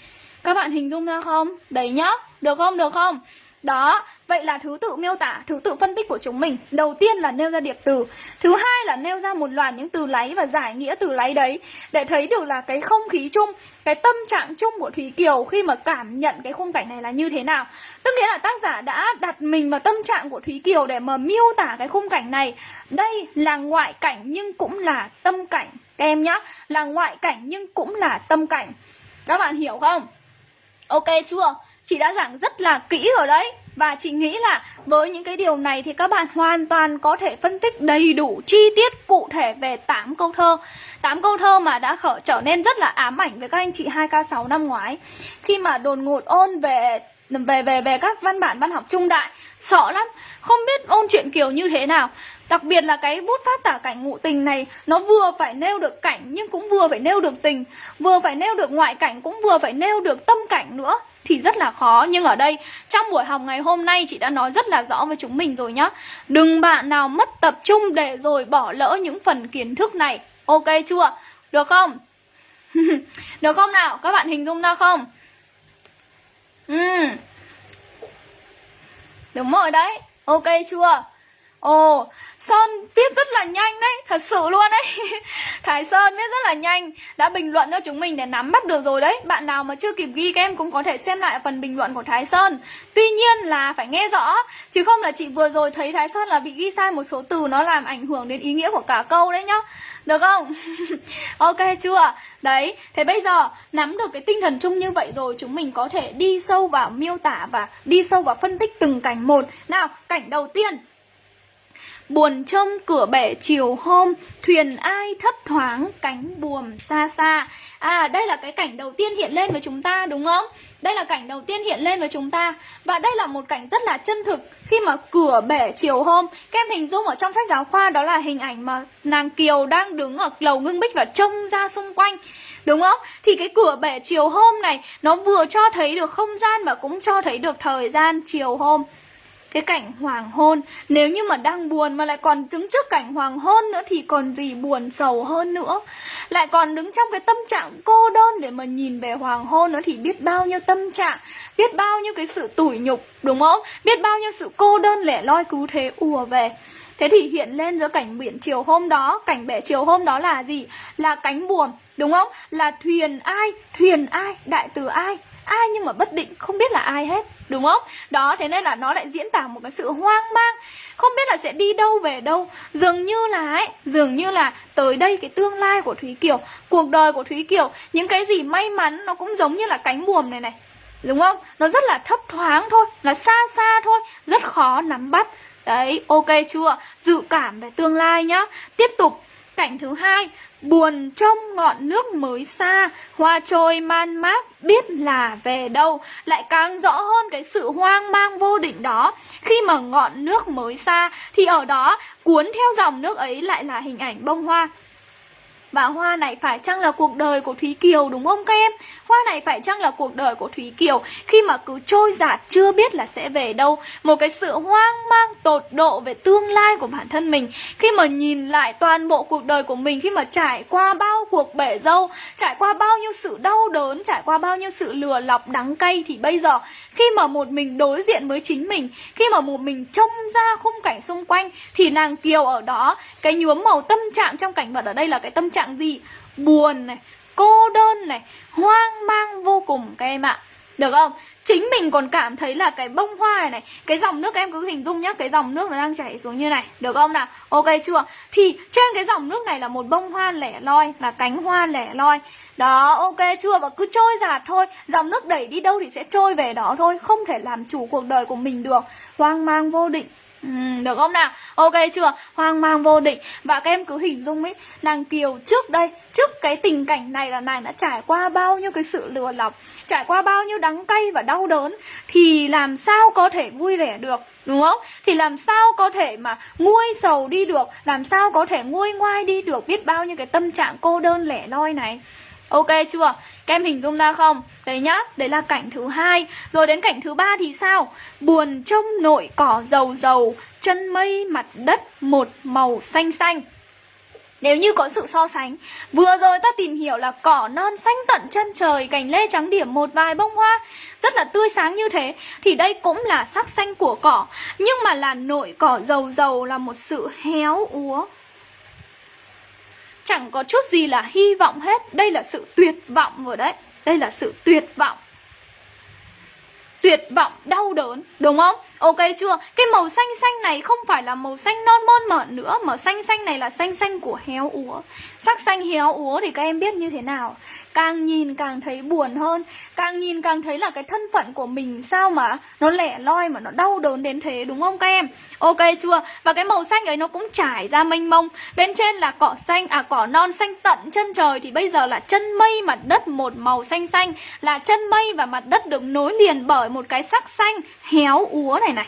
Các bạn hình dung ra không? Đấy nhá Được không? Được không? Đó, vậy là thứ tự miêu tả, thứ tự phân tích của chúng mình. Đầu tiên là nêu ra điệp từ. Thứ hai là nêu ra một loạt những từ lấy và giải nghĩa từ lấy đấy Để thấy được là cái không khí chung, cái tâm trạng chung của Thúy Kiều Khi mà cảm nhận cái khung cảnh này là như thế nào. Tức nghĩa là tác giả đã đặt mình vào tâm trạng của Thúy Kiều để mà miêu tả cái khung cảnh này. Đây là ngoại cảnh nhưng cũng là tâm cảnh. Các em nhá, là ngoại cảnh nhưng cũng là tâm cảnh. Các bạn hiểu không? Ok chưa? Chị đã giảng rất là kỹ rồi đấy. Và chị nghĩ là với những cái điều này thì các bạn hoàn toàn có thể phân tích đầy đủ chi tiết cụ thể về 8 câu thơ. 8 câu thơ mà đã khở trở nên rất là ám ảnh với các anh chị 2K6 năm ngoái. Khi mà đồn ngột ôn về về về về các văn bản văn học trung đại, Sợ lắm. Không biết ôn chuyện kiểu như thế nào. Đặc biệt là cái bút pháp tả cảnh ngụ tình này, Nó vừa phải nêu được cảnh nhưng cũng vừa phải nêu được tình. Vừa phải nêu được ngoại cảnh, cũng vừa phải nêu được tâm cảnh nữa. Thì rất là khó Nhưng ở đây, trong buổi học ngày hôm nay, chị đã nói rất là rõ với chúng mình rồi nhá Đừng bạn nào mất tập trung để rồi bỏ lỡ những phần kiến thức này Ok chưa? Được không? [laughs] Được không nào? Các bạn hình dung ra không? Ừ. Đúng rồi đấy Ok chưa? Ồ, Sơn viết rất là nhanh đấy, thật sự luôn đấy. [laughs] Thái Sơn viết rất là nhanh Đã bình luận cho chúng mình để nắm bắt được rồi đấy. Bạn nào mà chưa kịp ghi các em cũng có thể xem lại phần bình luận của Thái Sơn. Tuy nhiên là phải nghe rõ Chứ không là chị vừa rồi thấy Thái Sơn là bị ghi sai một số từ Nó làm ảnh hưởng đến ý nghĩa của cả câu đấy nhá. Được không? [laughs] ok chưa? Đấy, thế bây giờ nắm được cái tinh thần chung như vậy rồi Chúng mình có thể đi sâu vào miêu tả và đi sâu vào phân tích từng cảnh một. Nào, cảnh đầu tiên. Buồn trông cửa bể chiều hôm, Thuyền ai thấp thoáng cánh buồm xa xa À đây là cái cảnh đầu tiên hiện lên với chúng ta, đúng không? Đây là cảnh đầu tiên hiện lên với chúng ta Và đây là một cảnh rất là chân thực Khi mà cửa bể chiều hôm, Các em hình dung ở trong sách giáo khoa Đó là hình ảnh mà nàng Kiều đang đứng ở lầu ngưng bích Và trông ra xung quanh, Đúng không? Thì cái cửa bể chiều hôm này, Nó vừa cho thấy được không gian Và cũng cho thấy được thời gian chiều hôm cái cảnh hoàng hôn Nếu như mà đang buồn mà lại còn đứng trước cảnh hoàng hôn nữa Thì còn gì buồn sầu hơn nữa Lại còn đứng trong cái tâm trạng cô đơn để mà nhìn về hoàng hôn nữa Thì biết bao nhiêu tâm trạng Biết bao nhiêu cái sự tủi nhục đúng không Biết bao nhiêu sự cô đơn lẻ loi cứu thế ùa về Thế thì hiện lên giữa cảnh biển chiều hôm đó Cảnh bể chiều hôm đó là gì? Là cánh buồm, đúng không? Là thuyền ai? Thuyền ai? Đại từ ai? Ai nhưng mà bất định không biết là ai hết Đúng không? Đó, thế nên là nó lại diễn tả một cái sự hoang mang Không biết là sẽ đi đâu về đâu Dường như là ấy, dường như là tới đây cái tương lai của Thúy Kiều Cuộc đời của Thúy Kiều Những cái gì may mắn nó cũng giống như là cánh buồm này này Đúng không? Nó rất là thấp thoáng thôi Là xa xa thôi Rất khó nắm bắt Đấy, ok chưa? Dự cảm về tương lai nhá Tiếp tục, cảnh thứ hai, Buồn trong ngọn nước mới xa. Hoa trôi man mác, biết là về đâu. Lại càng rõ hơn cái sự hoang mang vô định đó. Khi mà ngọn nước mới xa, Thì ở đó, cuốn theo dòng nước ấy lại là hình ảnh bông hoa và hoa này phải chăng là cuộc đời của Thúy Kiều, đúng không các em? Hoa này phải chăng là cuộc đời của Thúy Kiều khi mà cứ trôi giạt, chưa biết là sẽ về đâu Một cái sự hoang mang, tột độ về tương lai của bản thân mình Khi mà nhìn lại toàn bộ cuộc đời của mình, Khi mà trải qua bao cuộc bể dâu, Trải qua bao nhiêu sự đau đớn, Trải qua bao nhiêu sự lừa lọc, đắng cay, Thì bây giờ, khi mà một mình đối diện với chính mình, Khi mà một mình trông ra khung cảnh xung quanh, Thì nàng Kiều ở đó, Cái nhuốm màu tâm trạng trong cảnh vật ở đây là cái tâm trạng gì? Buồn này, cô đơn này, hoang mang vô cùng các em ạ Được không? Chính mình còn cảm thấy là cái bông hoa này này Cái dòng nước em cứ hình dung nhá Cái dòng nước nó đang chảy xuống như này Được không nào? Ok chưa? Thì trên cái dòng nước này là một bông hoa lẻ loi Là cánh hoa lẻ loi Đó ok chưa? Và cứ trôi giạt thôi Dòng nước đẩy đi đâu thì sẽ trôi về đó thôi Không thể làm chủ cuộc đời của mình được Hoang mang vô định Ừ, được không nào? Ok chưa? Hoang mang vô định Và các em cứ hình dung ấy Nàng Kiều trước đây Trước cái tình cảnh này là nàng đã trải qua bao nhiêu cái sự lừa lọc Trải qua bao nhiêu đắng cay và đau đớn Thì làm sao có thể vui vẻ được Đúng không? Thì làm sao có thể mà nguôi sầu đi được Làm sao có thể nguôi ngoai đi được Biết bao nhiêu cái tâm trạng cô đơn lẻ loi này Ok chưa? Các em hình dung ra không? Đấy nhá, đấy là cảnh thứ hai Rồi đến cảnh thứ ba thì sao? Buồn trông nội cỏ dầu dầu Chân mây mặt đất một màu xanh xanh nếu như có sự so sánh Vừa rồi ta tìm hiểu là cỏ non xanh tận chân trời Cành lê trắng điểm một vài bông hoa Rất là tươi sáng như thế Thì đây cũng là sắc xanh của cỏ Nhưng mà là nội cỏ dầu dầu Là một sự héo úa Chẳng có chút gì là hy vọng hết. Đây là sự tuyệt vọng rồi đấy. Đây là sự tuyệt vọng. Tuyệt vọng, đau đớn, đúng không? Ok chưa? Cái màu xanh xanh này không phải là màu xanh non mơn mởn nữa Mà xanh xanh này là xanh xanh của héo úa. Sắc xanh héo úa thì các em biết như thế nào? Càng nhìn càng thấy buồn hơn. Càng nhìn càng thấy là cái thân phận của mình Sao mà nó lẻ loi mà nó đau đớn đến thế đúng không các em? Ok chưa? Và cái màu xanh ấy nó cũng trải ra mênh mông. Bên trên là cỏ xanh, à cỏ non xanh tận chân trời Thì bây giờ là chân mây mặt đất một màu xanh xanh. Là chân mây và mặt đất được nối liền bởi một cái sắc xanh héo úa này này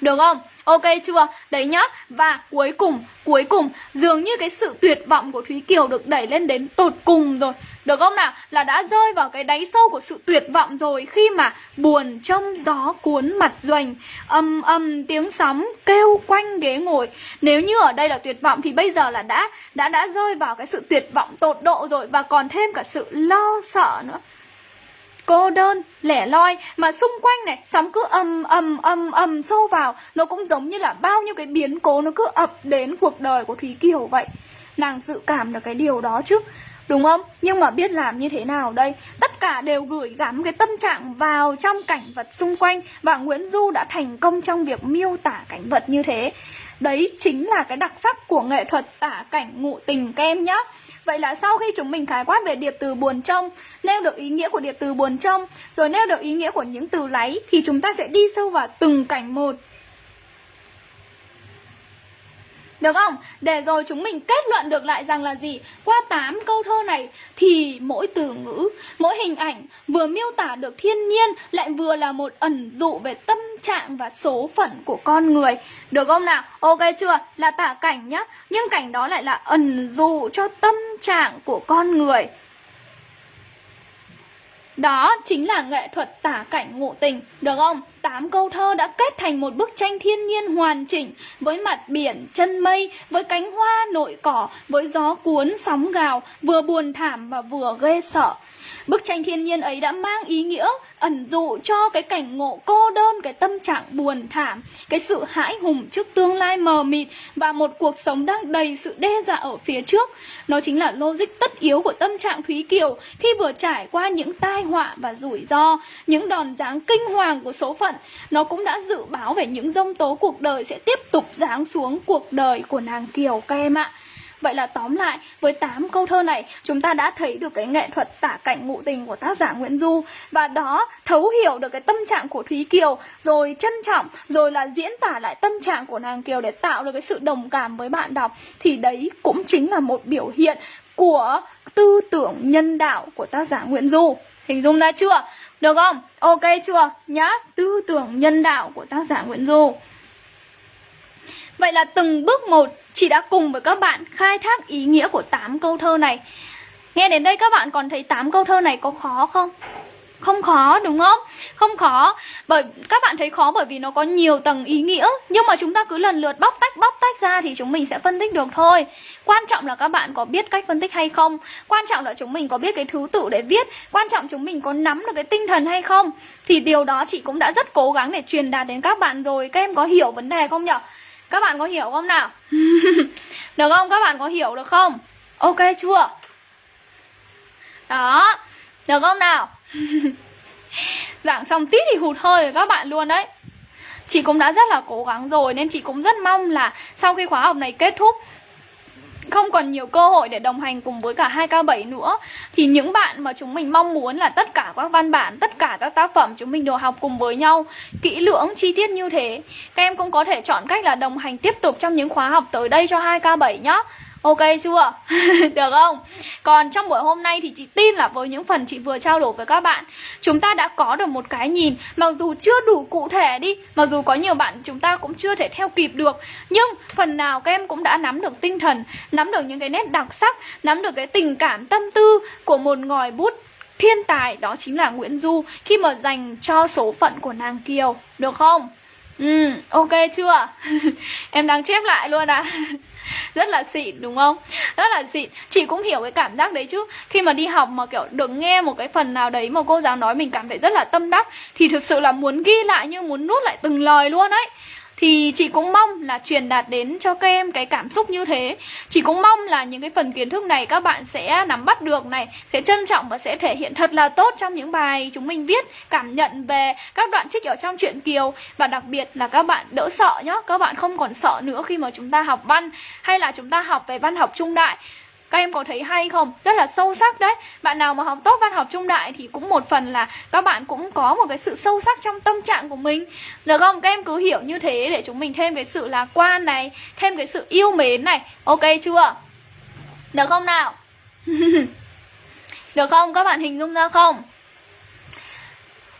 Được không? Ok chưa? Đấy nhá. Và cuối cùng, cuối cùng dường như cái sự tuyệt vọng của Thúy Kiều được đẩy lên đến tột cùng rồi. Được không nào? Là đã rơi vào cái đáy sâu của sự tuyệt vọng rồi khi mà buồn trong gió cuốn mặt doanh âm âm tiếng sóng kêu quanh ghế ngồi. Nếu như ở đây là tuyệt vọng thì bây giờ là đã đã đã rơi vào cái sự tuyệt vọng tột độ rồi và còn thêm cả sự lo sợ nữa cô đơn, lẻ loi mà xung quanh này sóng cứ ầm ầm ầm ầm sâu vào, nó cũng giống như là bao nhiêu cái biến cố nó cứ ập đến cuộc đời của Thúy Kiều vậy. Nàng dự cảm được cái điều đó chứ. Đúng không? Nhưng mà biết làm như thế nào đây? Tất cả đều gửi gắm cái tâm trạng vào trong cảnh vật xung quanh Và Nguyễn Du đã thành công trong việc miêu tả cảnh vật như thế Đấy chính là cái đặc sắc của nghệ thuật tả cảnh ngụ tình kem nhá Vậy là sau khi chúng mình khái quát về điệp từ buồn trông, Nêu được ý nghĩa của điệp từ buồn trông, Rồi nêu được ý nghĩa của những từ láy Thì chúng ta sẽ đi sâu vào từng cảnh một. Được không? Để rồi chúng mình kết luận được lại rằng là gì? Qua 8 câu thơ này thì mỗi từ ngữ, mỗi hình ảnh vừa miêu tả được thiên nhiên lại vừa là một ẩn dụ về tâm trạng và số phận của con người. Được không nào? Ok chưa? Là tả cảnh nhá. Nhưng cảnh đó lại là ẩn dụ cho tâm trạng của con người. Đó chính là nghệ thuật tả cảnh ngụ tình, được không? Tám câu thơ đã kết thành một bức tranh thiên nhiên hoàn chỉnh với mặt biển, chân mây, với cánh hoa nội cỏ, với gió cuốn sóng gào, vừa buồn thảm và vừa ghê sợ. Bức tranh thiên nhiên ấy đã mang ý nghĩa ẩn dụ cho cái cảnh ngộ cô đơn, cái tâm trạng buồn thảm, cái sự hãi hùng trước tương lai mờ mịt và một cuộc sống đang đầy sự đe dọa ở phía trước. Nó chính là logic tất yếu của tâm trạng Thúy Kiều khi vừa trải qua những tai họa và rủi ro, những đòn giáng kinh hoàng của số phận. Nó cũng đã dự báo về những dông tố cuộc đời sẽ tiếp tục giáng xuống cuộc đời của nàng Kiều các em ạ. Vậy là tóm lại, với 8 câu thơ này, chúng ta đã thấy được cái nghệ thuật tả cảnh ngụ tình của tác giả Nguyễn Du và đó thấu hiểu được cái tâm trạng của Thúy Kiều, rồi trân trọng, rồi là diễn tả lại tâm trạng của nàng Kiều để tạo được cái sự đồng cảm với bạn đọc thì đấy cũng chính là một biểu hiện của tư tưởng nhân đạo của tác giả Nguyễn Du. Hình dung ra chưa? Được không? Ok chưa? Nhá, tư tưởng nhân đạo của tác giả Nguyễn Du. Vậy là từng bước một, Chị đã cùng với các bạn khai thác ý nghĩa của 8 câu thơ này. Nghe đến đây các bạn còn thấy 8 câu thơ này có khó không? Không khó, đúng không? Không khó, bởi, Các bạn thấy khó bởi vì nó có nhiều tầng ý nghĩa. Nhưng mà chúng ta cứ lần lượt bóc tách bóc tách ra Thì chúng mình sẽ phân tích được thôi. Quan trọng là các bạn có biết cách phân tích hay không? Quan trọng là chúng mình có biết cái thứ tự để viết. Quan trọng chúng mình có nắm được cái tinh thần hay không? Thì điều đó chị cũng đã rất cố gắng để truyền đạt đến các bạn rồi. Các em có hiểu vấn đề không nhỉ? Các bạn có hiểu không nào? [laughs] được không? Các bạn có hiểu được không? Ok chưa? Đó Được không nào? [laughs] Giảng xong tít thì hụt hơi rồi các bạn luôn đấy Chị cũng đã rất là cố gắng rồi Nên chị cũng rất mong là Sau khi khóa học này kết thúc không còn nhiều cơ hội để đồng hành cùng với cả 2K7 nữa thì những bạn mà chúng mình mong muốn là tất cả các văn bản, tất cả các tác phẩm chúng mình đều học cùng với nhau kỹ lưỡng, chi tiết như thế. Các em cũng có thể chọn cách là đồng hành tiếp tục trong những khóa học tới đây cho 2K7 nhá. Ok chưa? [laughs] Được không? Còn trong buổi hôm nay thì chị tin là với những phần chị vừa trao đổi với các bạn, Chúng ta đã có được một cái nhìn, Mặc dù chưa đủ cụ thể đi, Mặc dù có nhiều bạn chúng ta cũng chưa thể theo kịp được, Nhưng phần nào các em cũng đã nắm được tinh thần, Nắm được những cái nét đặc sắc, Nắm được cái tình cảm tâm tư của một ngòi bút thiên tài, Đó chính là Nguyễn Du, Khi mà dành cho số phận của nàng Kiều Được không? Ừ, ok chưa? [laughs] em đang chép lại luôn à [laughs] rất là xịn đúng không? Rất là xịn. Chị cũng hiểu cái cảm giác đấy chứ. Khi mà đi học mà kiểu được nghe một cái phần nào đấy mà cô giáo nói mình cảm thấy rất là tâm đắc thì thực sự là muốn ghi lại như muốn nuốt lại từng lời luôn ấy thì chị cũng mong là truyền đạt đến cho các em cái cảm xúc như thế. Chị cũng mong là những cái phần kiến thức này các bạn sẽ nắm bắt được này, sẽ trân trọng và sẽ thể hiện thật là tốt trong những bài chúng mình viết, cảm nhận về các đoạn trích ở trong truyện kiều. Và đặc biệt là các bạn đỡ sợ nhá, các bạn không còn sợ nữa khi mà chúng ta học văn hay là chúng ta học về văn học trung đại các em có thấy hay không? Rất là sâu sắc đấy Bạn nào mà học tốt văn học trung đại thì cũng một phần là các bạn cũng có một cái sự sâu sắc trong tâm trạng của mình Được không? Các em cứ hiểu như thế để chúng mình thêm cái sự lạc quan này, Thêm cái sự yêu mến này Ok chưa? Được không nào? [laughs] Được không? Các bạn hình dung ra không?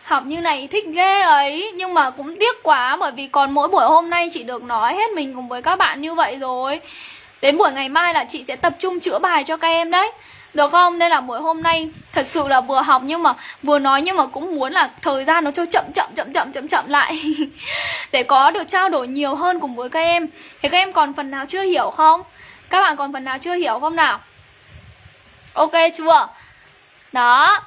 Học như này thích ghê ấy, Nhưng mà cũng tiếc quá, Bởi vì còn mỗi buổi hôm nay chị được nói hết mình cùng với các bạn như vậy rồi Đến buổi ngày mai là chị sẽ tập trung chữa bài cho các em đấy được không? Nên là buổi hôm nay thật sự là vừa học nhưng mà vừa nói nhưng mà cũng muốn là thời gian nó cho chậm chậm chậm chậm chậm chậm lại [laughs] để có được trao đổi nhiều hơn cùng với các em. Thì các em còn phần nào chưa hiểu không? Các bạn còn phần nào chưa hiểu không nào? Ok chưa? Đó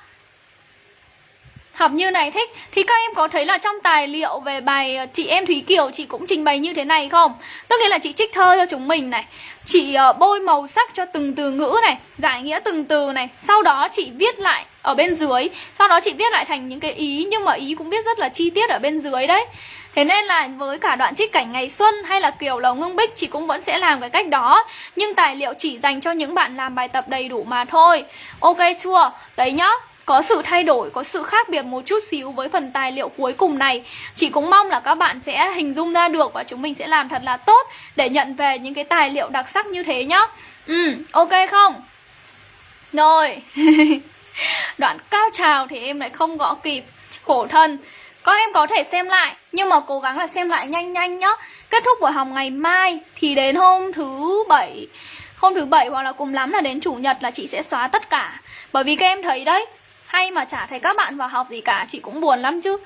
học như này thích thì các em có thấy là trong tài liệu về bài ờ, chị em Thúy Kiều, chị cũng trình bày như thế này không? Tức nghĩa là chị trích thơ cho chúng mình này Chị ờ, bôi màu sắc cho từng từ ngữ này, Giải nghĩa từng từ này. Sau đó chị viết lại ở bên dưới. Sau đó chị viết lại thành những cái ý, Nhưng mà ý cũng viết rất là chi tiết ở bên dưới đấy. Thế nên là với cả đoạn trích cảnh ngày xuân hay là kiểu lầu ngưng bích, chị cũng vẫn sẽ làm cái cách đó. Nhưng tài liệu chỉ dành cho những bạn làm bài tập đầy đủ mà thôi. Ok chưa? Đấy nhá có sự thay đổi, có sự khác biệt một chút xíu với phần tài liệu cuối cùng này. Chị cũng mong là các bạn sẽ hình dung ra được và chúng mình sẽ làm thật là tốt để nhận về những cái tài liệu đặc sắc như thế nhá. Ừ, ok không? Rồi. [laughs] Đoạn cao trào thì em lại không gõ kịp. Khổ thân. Các em có thể xem lại Nhưng mà cố gắng là xem lại nhanh nhanh nhá. Kết thúc buổi học ngày mai Thì đến hôm thứ bảy Hôm thứ bảy hoặc là cùng lắm là đến chủ nhật là chị sẽ xóa tất cả. Bởi vì các em thấy đấy hay mà chả thấy các bạn vào học gì cả, chị cũng buồn lắm chứ.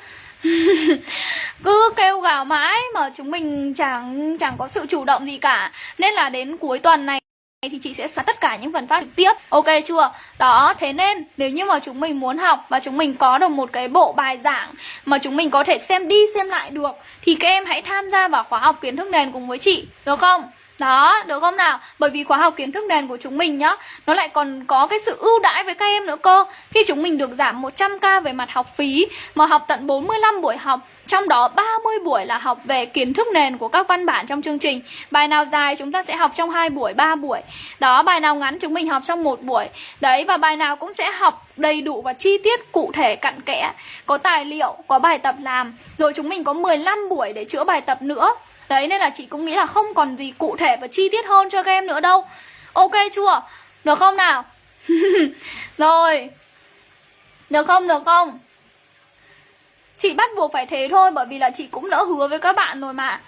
[laughs] Cứ kêu gào mãi mà chúng mình chẳng chẳng có sự chủ động gì cả. Nên là đến cuối tuần này thì chị sẽ xóa tất cả những phần phát trực tiếp. Ok chưa? Đó, thế nên nếu như mà chúng mình muốn học và chúng mình có được một cái bộ bài giảng mà chúng mình có thể xem đi xem lại được, thì các em hãy tham gia vào khóa học kiến thức nền cùng với chị, được không? Đó, được không nào? Bởi vì khóa học kiến thức nền của chúng mình nhá Nó lại còn có cái sự ưu đãi với các em nữa cơ. Khi chúng mình được giảm 100k về mặt học phí Mà học tận 45 buổi học Trong đó 30 buổi là học về kiến thức nền của các văn bản trong chương trình. Bài nào dài chúng ta sẽ học trong 2 buổi, 3 buổi. Đó, bài nào ngắn chúng mình học trong một buổi. Đấy, và bài nào cũng sẽ học đầy đủ và chi tiết cụ thể cặn kẽ. Có tài liệu, có bài tập làm Rồi chúng mình có 15 buổi để chữa bài tập nữa. Đấy, nên là chị cũng nghĩ là không còn gì cụ thể và chi tiết hơn cho các em nữa đâu Ok chưa? Được không nào? [laughs] Rồi Được không? Được không? Chị bắt buộc phải thế thôi, bởi vì là chị cũng đã hứa với các bạn rồi mà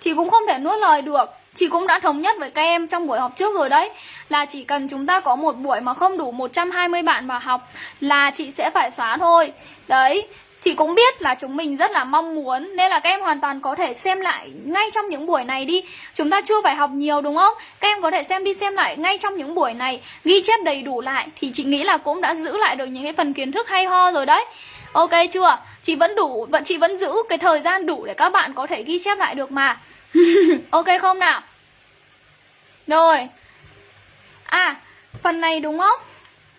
Chị cũng không thể nuốt lời được Chị cũng đã thống nhất với các em trong buổi học trước rồi đấy Là chỉ cần chúng ta có một buổi mà không đủ 120 bạn vào học Là chị sẽ phải xóa thôi Đấy Chị cũng biết là chúng mình rất là mong muốn Nên là các em hoàn toàn có thể xem lại ngay trong những buổi này đi Chúng ta chưa phải học nhiều đúng không? Các em có thể xem đi xem lại ngay trong những buổi này Ghi chép đầy đủ lại Thì chị nghĩ là cũng đã giữ lại được những cái phần kiến thức hay ho rồi đấy Ok chưa? Chị vẫn đủ, vẫn chị vẫn giữ cái thời gian đủ để các bạn có thể ghi chép lại được mà [laughs] Ok không nào? Rồi À, phần này đúng không?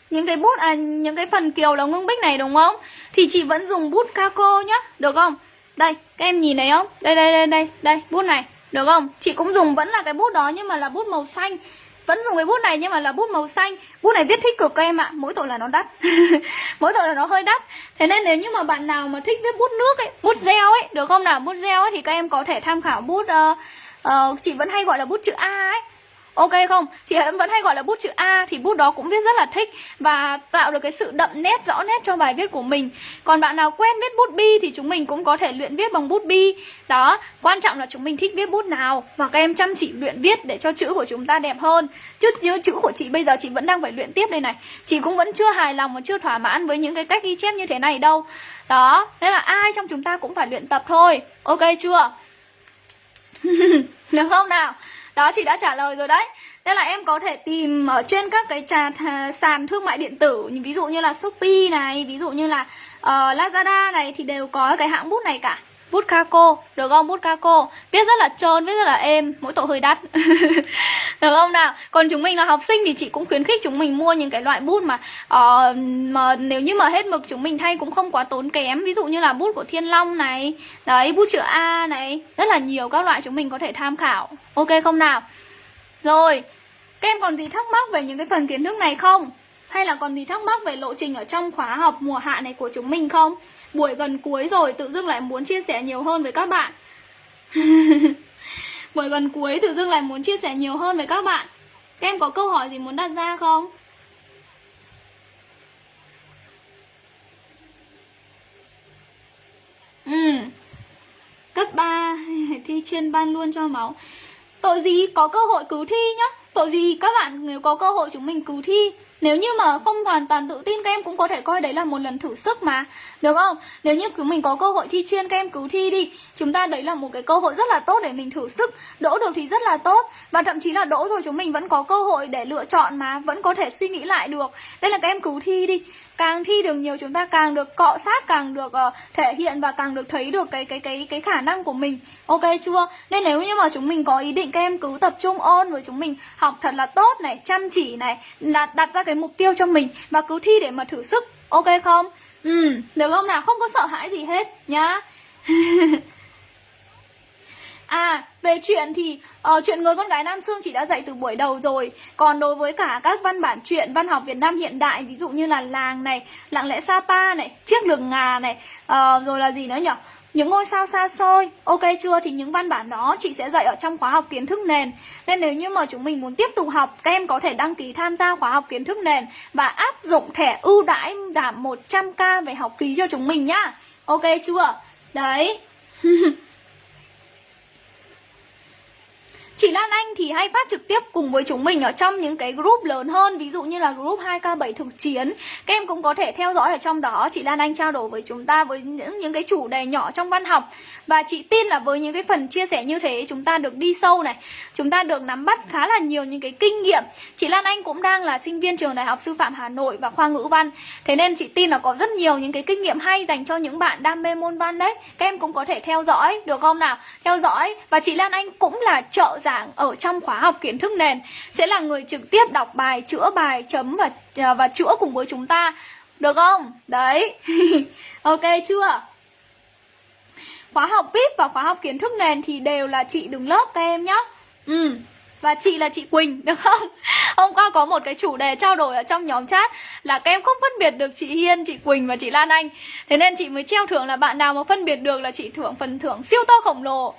những cái bút à những cái phần kiều là ngưng bích này đúng không thì chị vẫn dùng bút caco nhá được không? Đây các em nhìn thấy không? Đây đây đây đây đây bút này được không? Chị cũng dùng vẫn là cái bút đó nhưng mà là bút màu xanh. Vẫn dùng cái bút này nhưng mà là bút màu xanh. Bút này viết thích cực các em ạ mỗi tội là nó đắt. [laughs] Mỗi tội là nó hơi đắt. Thế nên nếu như mà bạn nào mà thích viết bút nước ấy bút gel ấy được không nào? Bút gel ấy thì các em có thể tham khảo bút uh, uh, chị vẫn hay gọi là bút chữ a ấy. Ok không? Chị vẫn hay gọi là bút chữ A thì bút đó cũng viết rất là thích và tạo được cái sự đậm nét rõ nét cho bài viết của mình. Còn bạn nào quen viết bút bi thì chúng mình cũng có thể luyện viết bằng bút bi. Đó, quan trọng là chúng mình thích viết bút nào và các em chăm chỉ luyện viết để cho chữ của chúng ta đẹp hơn. Chứ như chữ của chị bây giờ chị vẫn đang phải luyện tiếp đây này. Chị cũng vẫn chưa hài lòng và chưa thỏa mãn với những cái cách ghi chép như thế này đâu. Đó, nên là ai trong chúng ta cũng phải luyện tập thôi. Ok chưa? [laughs] Được không nào? Đó chị đã trả lời rồi đấy. Nên là em có thể tìm ở trên các cái trà, sàn thương mại điện tử Ví dụ như là Shopee này Ví dụ như là uh, Lazada này Thì đều có cái hãng bút này cả. Bút Caco, được không? Bút Caco Viết rất là trơn, viết rất là êm Mỗi tội hơi đắt [laughs] Được không nào? Còn chúng mình là học sinh thì chị cũng khuyến khích chúng mình mua những cái loại bút mà uh, mà Nếu như mà hết mực chúng mình thay cũng không quá tốn kém Ví dụ như là bút của Thiên Long này Đấy, bút chữ A này Rất là nhiều các loại chúng mình có thể tham khảo Ok không nào? Rồi, các em còn gì thắc mắc về những cái phần kiến thức này không? Hay là còn gì thắc mắc về lộ trình ở trong khóa học mùa hạ này của chúng mình không? Buổi gần cuối rồi, tự dưng lại muốn chia sẻ nhiều hơn với các bạn [laughs] Buổi gần cuối tự dưng lại muốn chia sẻ nhiều hơn với các bạn Các em có câu hỏi gì muốn đặt ra không? Ừ. Cấp 3 [laughs] thi chuyên ban luôn cho máu. Tội gì có cơ hội cứu thi nhá. Tội gì các bạn nếu có cơ hội chúng mình cứu thi nếu như mà không hoàn toàn tự tin, các em cũng có thể coi đấy là một lần thử sức mà. Được không? Nếu như chúng mình có cơ hội thi chuyên, các em cứ thi đi. Chúng ta đấy là một cái cơ hội rất là tốt để mình thử sức. Đỗ được thì rất là tốt. Và thậm chí là đỗ rồi chúng mình vẫn có cơ hội để lựa chọn mà. Vẫn có thể suy nghĩ lại được. Đây là các em cứ thi đi càng thi được nhiều chúng ta càng được cọ sát càng được uh, thể hiện và càng được thấy được cái cái cái cái khả năng của mình. Ok chưa? Nên nếu như mà chúng mình có ý định các em cứ tập trung ôn với chúng mình học thật là tốt này chăm chỉ này đặt đặt ra cái mục tiêu cho mình và cứ thi để mà thử sức ok không? Ừ được không nào? Không có sợ hãi gì hết nhá. [laughs] về chuyện thì uh, chuyện người con gái Nam Sương chị đã dạy từ buổi đầu rồi Còn đối với cả các văn bản truyện văn học Việt Nam hiện đại Ví dụ như là Làng này, Lặng lẽ Sapa này, Chiếc lường ngà này uh, Rồi là gì nữa nhỉ? Những ngôi sao xa xôi Ok chưa? Thì những văn bản đó chị sẽ dạy ở trong khóa học kiến thức nền Nên nếu như mà chúng mình muốn tiếp tục học Các em có thể đăng ký tham gia khóa học kiến thức nền Và áp dụng thẻ ưu đãi giảm 100k về học phí cho chúng mình nhá Ok chưa? Đấy [laughs] Chị Lan Anh thì hay phát trực tiếp cùng với chúng mình ở trong những cái group lớn hơn Ví dụ như là group 2K7 thực chiến. Các em cũng có thể theo dõi ở trong đó. Chị Lan Anh trao đổi với chúng ta với những, những cái chủ đề nhỏ trong văn học. Và chị tin là với những cái phần chia sẻ như thế Chúng ta được đi sâu này. Chúng ta được nắm bắt khá là nhiều những cái kinh nghiệm. Chị Lan Anh cũng đang là sinh viên trường Đại học Sư phạm Hà Nội và khoa ngữ văn. Thế nên chị tin là có rất nhiều những cái kinh nghiệm hay dành cho những bạn đam mê môn văn đấy. Các em cũng có thể theo dõi được không nào? Theo dõi. Và chị Lan Anh cũng là trợ giảng ở trong khóa học kiến thức nền sẽ là người trực tiếp đọc bài, chữa bài, chấm và à, và chữa cùng với chúng ta. Được không? Đấy. [laughs] ok chưa? Khóa học VIP và khóa học kiến thức nền thì đều là chị đứng lớp các em nhá. Ừ. Và chị là chị Quỳnh, được không? Hôm qua có một cái chủ đề trao đổi ở trong nhóm chat Là các em không phân biệt được chị Hiên, chị Quỳnh và chị Lan Anh. Thế nên chị mới treo thưởng là bạn nào mà phân biệt được là chị thưởng phần thưởng siêu to khổng lồ.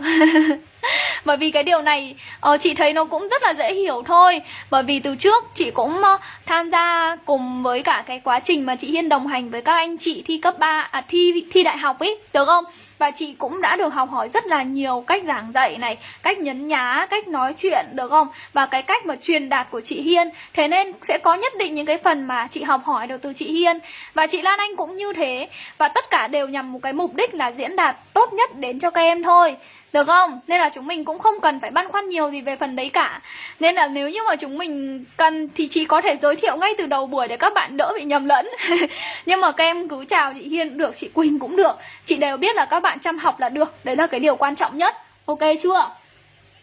[laughs] Bởi vì cái điều này uh, chị thấy nó cũng rất là dễ hiểu thôi. Bởi vì từ trước chị cũng uh, tham gia cùng với cả cái quá trình mà chị Hiên đồng hành với các anh chị thi cấp 3, à thi thi đại học ấy, được không? Và chị cũng đã được học hỏi rất là nhiều cách giảng dạy này Cách nhấn nhá, cách nói chuyện được không? Và cái cách mà truyền đạt của chị Hiên. Thế nên sẽ có nhất định những cái phần mà chị học hỏi được từ chị Hiên. Và chị Lan Anh cũng như thế. Và tất cả đều nhằm một cái mục đích là diễn đạt tốt nhất đến cho các em thôi được không? Nên là chúng mình cũng không cần phải băn khoăn nhiều gì về phần đấy cả. Nên là nếu như mà chúng mình cần thì chị có thể giới thiệu ngay từ đầu buổi để các bạn đỡ bị nhầm lẫn. [laughs] Nhưng mà các em cứ chào chị Hiên cũng được, chị Quỳnh cũng được. Chị đều biết là các bạn chăm học là được. Đấy là cái điều quan trọng nhất. Ok chưa?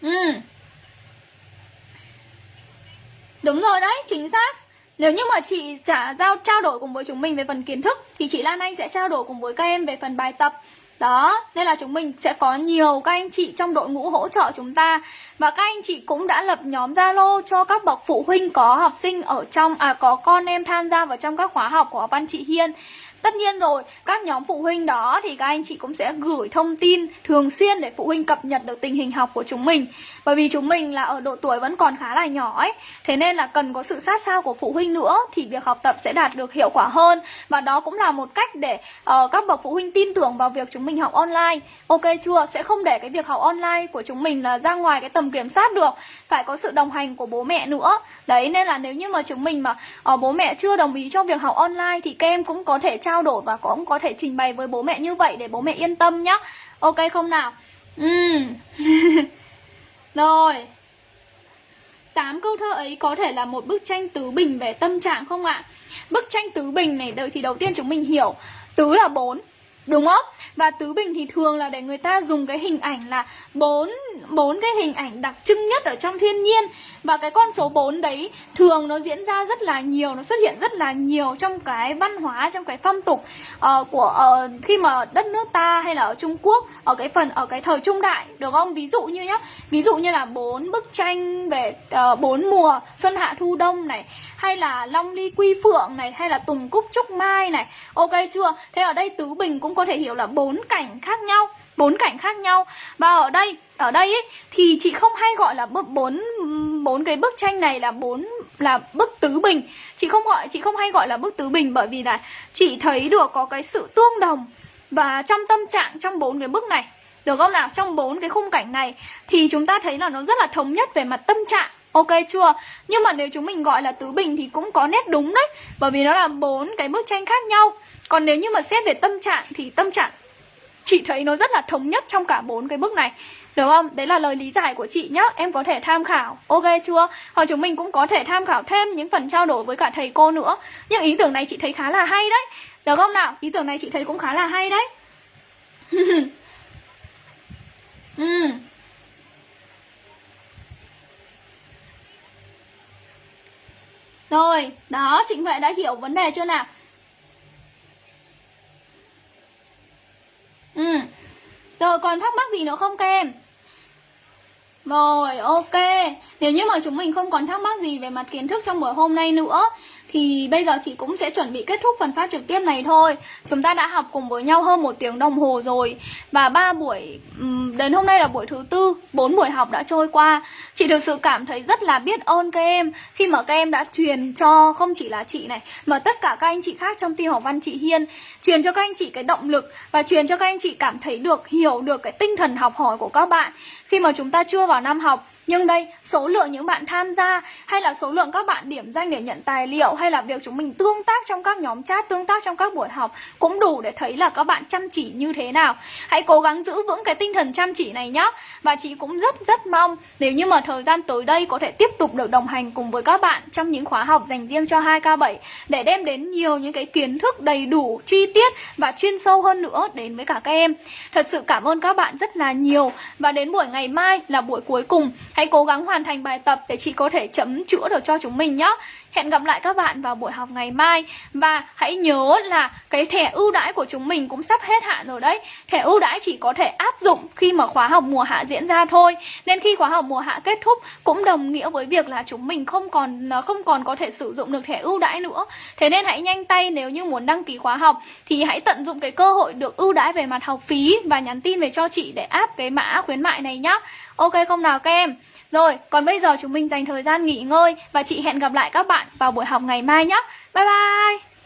Ừ. Đúng rồi đấy, chính xác. Nếu như mà chị trả giao trao đổi cùng với chúng mình về phần kiến thức thì chị Lan Anh sẽ trao đổi cùng với các em về phần bài tập đó, nên là chúng mình sẽ có nhiều các anh chị trong đội ngũ hỗ trợ chúng ta. Và các anh chị cũng đã lập nhóm Zalo cho các bậc phụ huynh có học sinh ở trong À có con em tham gia vào trong các khóa học của văn chị Hiên. Tất nhiên rồi, các nhóm phụ huynh đó thì các anh chị cũng sẽ gửi thông tin thường xuyên để phụ huynh cập nhật được tình hình học của chúng mình. Bởi vì chúng mình là ở độ tuổi vẫn còn khá là nhỏ ấy Thế nên là cần có sự sát sao của phụ huynh nữa thì việc học tập sẽ đạt được hiệu quả hơn. Và đó cũng là một cách để uh, các bậc phụ huynh tin tưởng vào việc chúng mình học online. Ok chưa? Sẽ không để cái việc học online của chúng mình là ra ngoài cái tầm kiểm soát được Phải có sự đồng hành của bố mẹ nữa. Đấy nên là nếu như mà chúng mình mà uh, bố mẹ chưa đồng ý cho việc học online thì các em cũng có thể trao đổi và cũng có thể trình bày với bố mẹ như vậy để bố mẹ yên tâm nhá. Ok không nào? Ừ. [laughs] Rồi. Tám câu thơ ấy có thể là một bức tranh tứ bình về tâm trạng không ạ? Bức tranh tứ bình này đợi thì đầu tiên chúng mình hiểu. Tứ là bốn đúng không? Và tứ bình thì thường là để người ta dùng cái hình ảnh là bốn bốn cái hình ảnh đặc trưng nhất ở trong thiên nhiên. Và cái con số 4 đấy thường nó diễn ra rất là nhiều nó xuất hiện rất là nhiều trong cái văn hóa trong cái phong tục uh, của uh, khi mà đất nước ta hay là ở Trung Quốc ở cái phần ở cái thời trung đại được không? Ví dụ như nhá ví dụ như là bốn bức tranh về ờ, bốn uh, mùa xuân hạ thu đông này hay là long ly quy phượng này hay là tùng cúc trúc mai này. Ok chưa? Thế ở đây tứ bình cũng có thể hiểu là bốn cảnh khác nhau bốn cảnh khác nhau. Và ở đây ở đây ấy, thì chị không hay gọi là bức bốn bốn cái bức tranh này là bốn là bức tứ bình. Chị không gọi chị không hay gọi là bức tứ bình bởi vì là chị thấy được có cái sự tương đồng. Và trong tâm trạng trong bốn cái bức này được không nào? Trong bốn cái khung cảnh này thì chúng ta thấy là nó rất là thống nhất về mặt tâm trạng. Ok chưa? Nhưng mà nếu chúng mình gọi là tứ bình thì cũng có nét đúng đấy. Bởi vì nó là bốn cái bức tranh khác nhau. Còn nếu như mà xét về tâm trạng thì tâm trạng chị thấy nó rất là thống nhất trong cả bốn cái bức này được không? Đấy là lời lý giải của chị nhá Em có thể tham khảo Ok chưa? Hoặc chúng mình cũng có thể tham khảo thêm những phần trao đổi với cả thầy cô nữa Nhưng ý tưởng này chị thấy khá là hay đấy Được không nào? Ý tưởng này chị thấy cũng khá là hay đấy [laughs] ừ. Rồi, đó, Trịnh Huệ đã hiểu vấn đề chưa nào? Ừ. Rồi, còn thắc mắc gì nữa không các em? Rồi, ok. Nếu như mà chúng mình không còn thắc mắc gì về mặt kiến thức trong buổi hôm nay nữa thì bây giờ chị cũng sẽ chuẩn bị kết thúc phần phát trực tiếp này thôi. Chúng ta đã học cùng với nhau hơn một tiếng đồng hồ rồi. Và ba buổi, đến hôm nay là buổi thứ tư bốn buổi học đã trôi qua. Chị thực sự cảm thấy rất là biết ơn các em. Khi mà các em đã truyền cho không chỉ là chị này Mà tất cả các anh chị khác trong team học văn chị Hiên. Truyền cho các anh chị cái động lực Và truyền cho các anh chị cảm thấy được, hiểu được cái tinh thần học hỏi của các bạn. Khi mà chúng ta chưa vào năm học nhưng đây, số lượng những bạn tham gia hay là số lượng các bạn điểm danh để nhận tài liệu hay là việc chúng mình tương tác trong các nhóm chat, tương tác trong các buổi học cũng đủ để thấy là các bạn chăm chỉ như thế nào. Hãy cố gắng giữ vững cái tinh thần chăm chỉ này nhé. Và chị cũng rất rất mong nếu như mà thời gian tới đây có thể tiếp tục được đồng hành cùng với các bạn trong những khóa học dành riêng cho 2K7 để đem đến nhiều những cái kiến thức đầy đủ, chi tiết và chuyên sâu hơn nữa đến với cả các em. Thật sự cảm ơn các bạn rất là nhiều và đến buổi ngày mai là buổi cuối cùng Hãy cố gắng hoàn thành bài tập để chị có thể chấm chữa được cho chúng mình nhé. Hẹn gặp lại các bạn vào buổi học ngày mai. Và hãy nhớ là cái thẻ ưu đãi của chúng mình cũng sắp hết hạn rồi đấy. Thẻ ưu đãi chỉ có thể áp dụng khi mà khóa học mùa hạ diễn ra thôi. Nên khi khóa học mùa hạ kết thúc cũng đồng nghĩa với việc là chúng mình không còn à, không còn có thể sử dụng được thẻ ưu đãi nữa. Thế nên hãy nhanh tay nếu như muốn đăng ký khóa học Thì hãy tận dụng cái cơ hội được ưu đãi về mặt học phí Và nhắn tin về cho chị để áp cái mã khuyến mại này nhá. Ok không nào các em rồi, còn bây giờ chúng mình dành thời gian nghỉ ngơi và chị hẹn gặp lại các bạn vào buổi học ngày mai nhé. Bye bye!